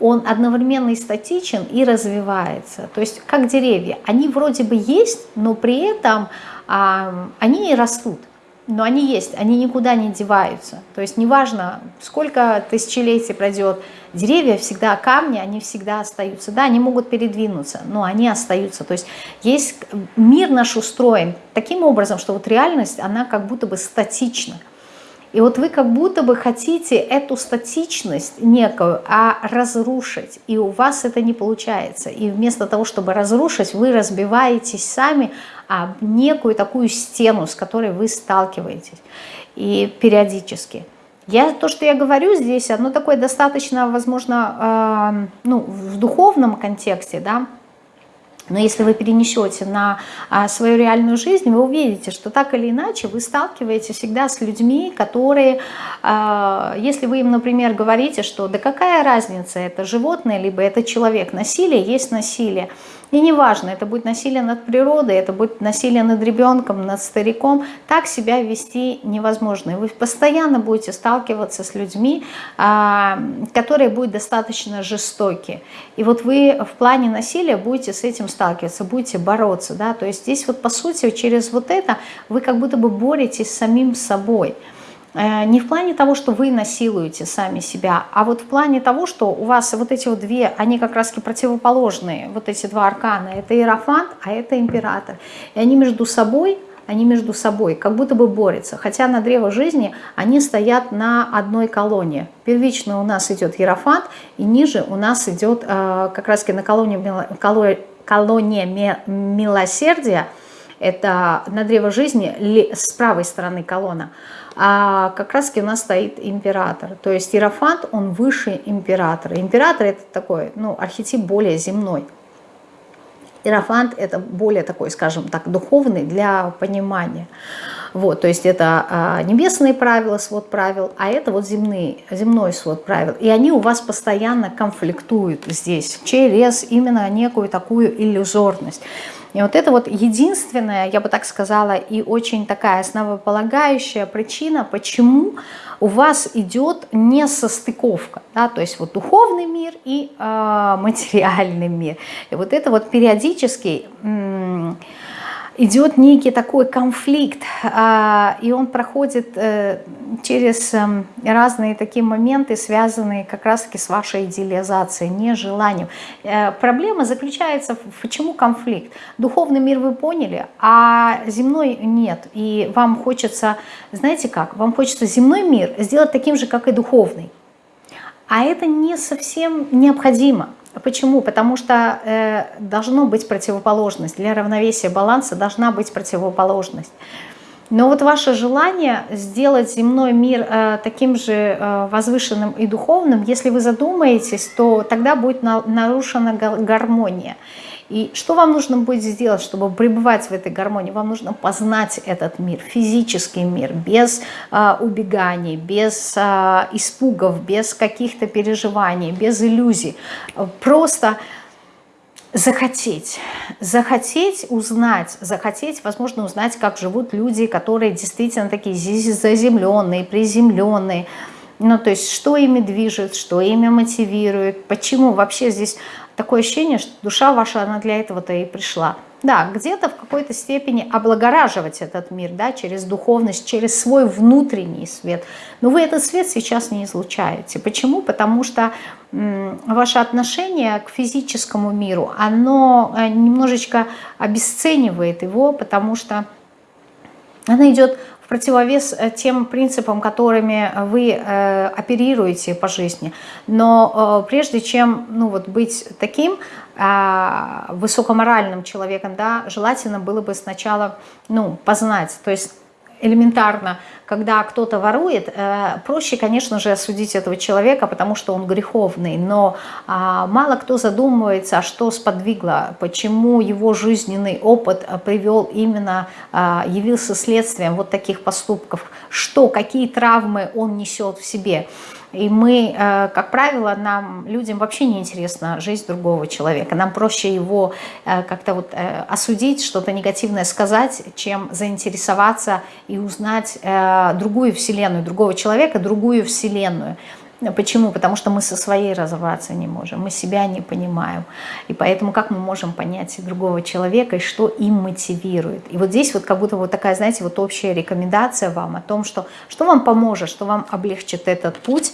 он одновременно и статичен, и развивается. То есть как деревья. Они вроде бы есть, но при этом а, они не растут. Но они есть, они никуда не деваются. То есть неважно, сколько тысячелетий пройдет, деревья всегда, камни, они всегда остаются. Да, они могут передвинуться, но они остаются. То есть есть мир наш устроен таким образом, что вот реальность, она как будто бы статична. И вот вы как будто бы хотите эту статичность некую а разрушить, и у вас это не получается. И вместо того, чтобы разрушить, вы разбиваетесь сами об некую такую стену, с которой вы сталкиваетесь и периодически. Я, то, что я говорю здесь, оно такое достаточно, возможно, э, ну, в духовном контексте, да, но если вы перенесете на а, свою реальную жизнь, вы увидите, что так или иначе вы сталкиваетесь всегда с людьми, которые, а, если вы им, например, говорите, что да какая разница, это животное, либо это человек, насилие есть насилие, и неважно, это будет насилие над природой, это будет насилие над ребенком, над стариком, так себя вести невозможно. И вы постоянно будете сталкиваться с людьми, а, которые будут достаточно жестоки. И вот вы в плане насилия будете с этим сталкиваться, будете бороться. Да? То есть здесь вот по сути через вот это вы как будто бы боретесь с самим собой. Э, не в плане того, что вы насилуете сами себя, а вот в плане того, что у вас вот эти вот две, они как раз противоположные, вот эти два аркана, это Иерофант, а это Император. И они между собой, они между собой как будто бы борются, хотя на древо жизни они стоят на одной колонне. Первично у нас идет Иерофант, и ниже у нас идет э, как раз на колонне, колонне милосердия, это на древо жизни с правой стороны колонна, а как раз у нас стоит император. То есть Иерофант, он выше императора. Император это такой, ну, архетип более земной. Иерофант это более такой, скажем так, духовный для понимания. Вот, то есть это а, небесные правила, свод правил, а это вот земные, земной свод правил. И они у вас постоянно конфликтуют здесь через именно некую такую иллюзорность. И вот это вот единственная, я бы так сказала, и очень такая основополагающая причина, почему у вас идет несостыковка, да, то есть вот духовный мир и э, материальный мир. И вот это вот периодически идет некий такой конфликт, а, и он проходит э, через эм, разные такие моменты, связанные как раз-таки с вашей идеализацией, нежеланием. Э, проблема заключается в почему конфликт. Духовный мир вы поняли, а земной нет. И вам хочется, знаете как, вам хочется земной мир сделать таким же, как и духовный. А это не совсем необходимо. Почему? Потому что э, должно быть противоположность. Для равновесия баланса должна быть противоположность. Но вот ваше желание сделать земной мир э, таким же э, возвышенным и духовным, если вы задумаетесь, то тогда будет на, нарушена гармония. И что вам нужно будет сделать, чтобы пребывать в этой гармонии? Вам нужно познать этот мир, физический мир, без э, убеганий, без э, испугов, без каких-то переживаний, без иллюзий. Просто захотеть, захотеть узнать, захотеть, возможно, узнать, как живут люди, которые действительно такие заземленные, приземленные, Ну, то есть, что ими движет, что ими мотивирует, почему вообще здесь такое ощущение, что душа ваша, она для этого-то и пришла. Да, где-то в какой-то степени облагораживать этот мир, да, через духовность, через свой внутренний свет. Но вы этот свет сейчас не излучаете. Почему? Потому что ваше отношение к физическому миру, оно э, немножечко обесценивает его, потому что оно идет противовес э, тем принципам, которыми вы э, оперируете по жизни. Но э, прежде чем ну, вот, быть таким э, высокоморальным человеком, да, желательно было бы сначала ну, познать, то есть элементарно, когда кто-то ворует, э, проще, конечно же, осудить этого человека, потому что он греховный, но а, мало кто задумывается, а что сподвигло, почему его жизненный опыт э, привел именно, а, явился следствием вот таких поступков, что, какие травмы он несет в себе. И мы, э, как правило, нам, людям вообще не интересна жизнь другого человека. Нам проще его э, как-то вот э, осудить, что-то негативное сказать, чем заинтересоваться и узнать другую вселенную, другого человека, другую вселенную. Почему? Потому что мы со своей разобраться не можем, мы себя не понимаем. И поэтому как мы можем понять другого человека и что им мотивирует? И вот здесь вот как будто вот такая, знаете, вот общая рекомендация вам о том, что, что вам поможет, что вам облегчит этот путь.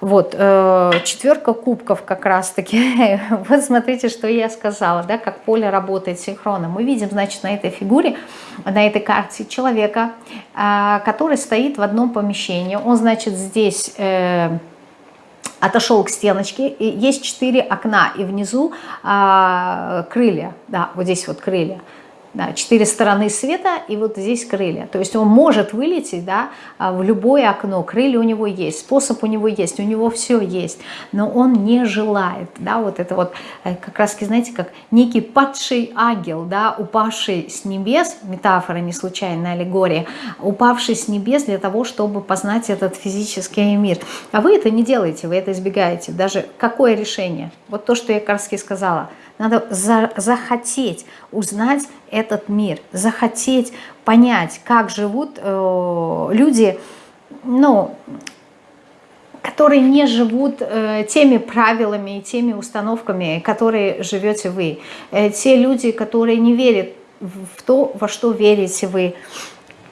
Вот, э, четверка кубков как раз-таки. вот смотрите, что я сказала, да, как поле работает синхронно. Мы видим, значит, на этой фигуре, на этой карте человека, э, который стоит в одном помещении. Он, значит, здесь... Э, отошел к стеночке, и есть четыре окна, и внизу а, крылья, да, вот здесь вот крылья да, четыре стороны света и вот здесь крылья. То есть он может вылететь да, а, в любое окно, крылья у него есть, способ у него есть, у него все есть, но он не желает. Да, вот это вот э, как раз, знаете, как некий падший ангел, да, упавший с небес, метафора не случайная аллегория, упавший с небес для того, чтобы познать этот физический мир. А вы это не делаете, вы это избегаете. Даже какое решение? Вот то, что я раз сказала – надо за, захотеть узнать этот мир, захотеть понять, как живут э, люди, ну, которые не живут э, теми правилами и теми установками, которые живете вы. Э, те люди, которые не верят в то, во что верите вы.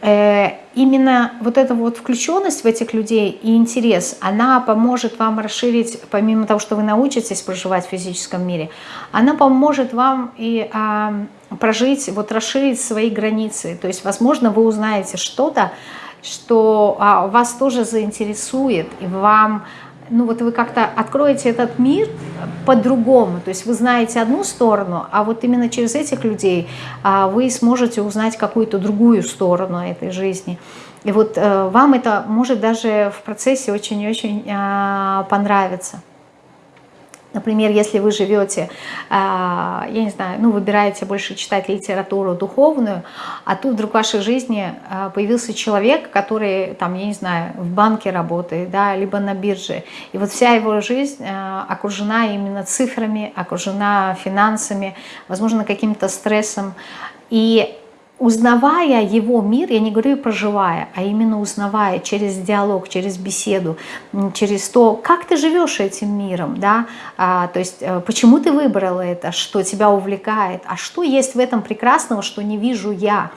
Э, именно вот эта вот включенность в этих людей и интерес, она поможет вам расширить, помимо того, что вы научитесь проживать в физическом мире, она поможет вам и а, прожить, вот расширить свои границы. То есть, возможно, вы узнаете что-то, что а, вас тоже заинтересует, и вам ну вот вы как-то откроете этот мир по-другому, то есть вы знаете одну сторону, а вот именно через этих людей а, вы сможете узнать какую-то другую сторону этой жизни. И вот э, вам это может даже в процессе очень-очень а, понравиться. Например, если вы живете, а, я не знаю, ну, выбираете больше читать литературу духовную, а тут вдруг в вашей жизни а, появился человек, который, там, я не знаю, в банке работает, да, либо на бирже, и вот вся его жизнь а, окружена именно цифрами, окружена финансами, возможно, каким-то стрессом, и узнавая его мир, я не говорю проживая, а именно узнавая через диалог, через беседу, через то, как ты живешь этим миром, да, а, то есть э, почему ты выбрала это, что тебя увлекает, а что есть в этом прекрасного, что не вижу я,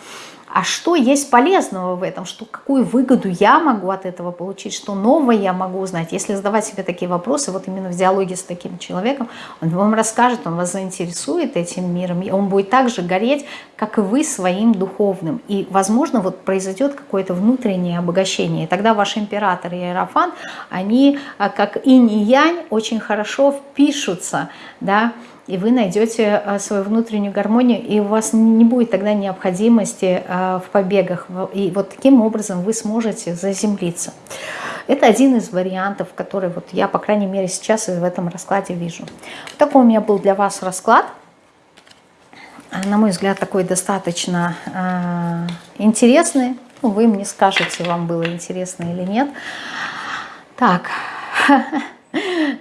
а что есть полезного в этом, что, какую выгоду я могу от этого получить, что новое я могу узнать. Если задавать себе такие вопросы, вот именно в диалоге с таким человеком, он вам расскажет, он вас заинтересует этим миром, и он будет так же гореть, как и вы своим духовным. И, возможно, вот произойдет какое-то внутреннее обогащение. И тогда ваш император и Иерофан, они, а, как инь и янь, очень хорошо впишутся, да, и вы найдете э, свою внутреннюю гармонию, и у вас не будет тогда необходимости э, в побегах. И вот таким образом вы сможете заземлиться. Это один из вариантов, который вот я, по крайней мере, сейчас в этом раскладе вижу. Вот такой у меня был для вас расклад. На мой взгляд, такой достаточно интересный. Ну, вы мне скажете, вам было интересно или нет. Так,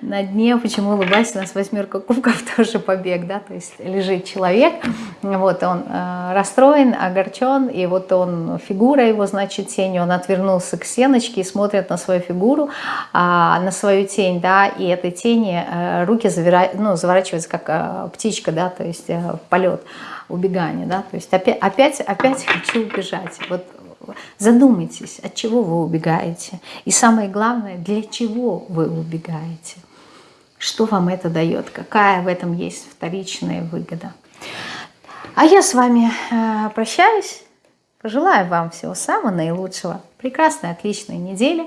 на дне, почему улыбайся, у нас восьмерка кубков тоже побег, да, то есть лежит человек, вот он э, расстроен, огорчен, и вот он, фигура его, значит, тень, он отвернулся к стеночке и смотрит на свою фигуру, а, на свою тень, да, и этой тени э, руки завира... ну, заворачиваются, как э, птичка, да, то есть э, в полет, убегание, да, то есть опять, опять, опять хочу убежать, вот задумайтесь, от чего вы убегаете. И самое главное, для чего вы убегаете. Что вам это дает, какая в этом есть вторичная выгода. А я с вами э, прощаюсь. Пожелаю вам всего самого наилучшего. Прекрасной, отличной недели.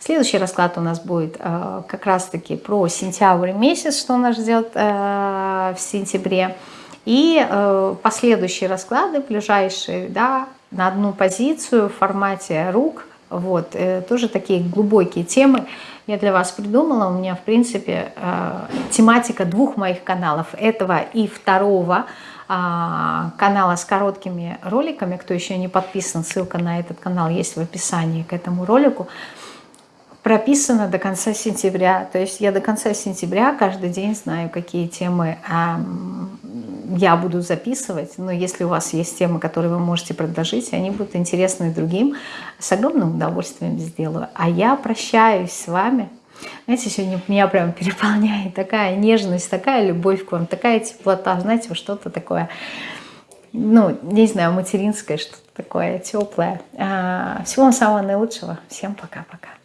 Следующий расклад у нас будет э, как раз-таки про сентябрь месяц, что нас ждет э, в сентябре. И э, последующие расклады, ближайшие, да, на одну позицию в формате рук. Вот, э, тоже такие глубокие темы я для вас придумала. У меня, в принципе, э, тематика двух моих каналов. Этого и второго а, канала с короткими роликами. Кто еще не подписан, ссылка на этот канал есть в описании к этому ролику прописано до конца сентября. То есть я до конца сентября каждый день знаю, какие темы э, я буду записывать. Но если у вас есть темы, которые вы можете предложить, они будут интересны другим, с огромным удовольствием сделаю. А я прощаюсь с вами. Знаете, сегодня меня прям переполняет такая нежность, такая любовь к вам, такая теплота. Знаете, что-то такое, ну, не знаю, материнское, что-то такое теплое. А, всего вам самого наилучшего. Всем пока-пока.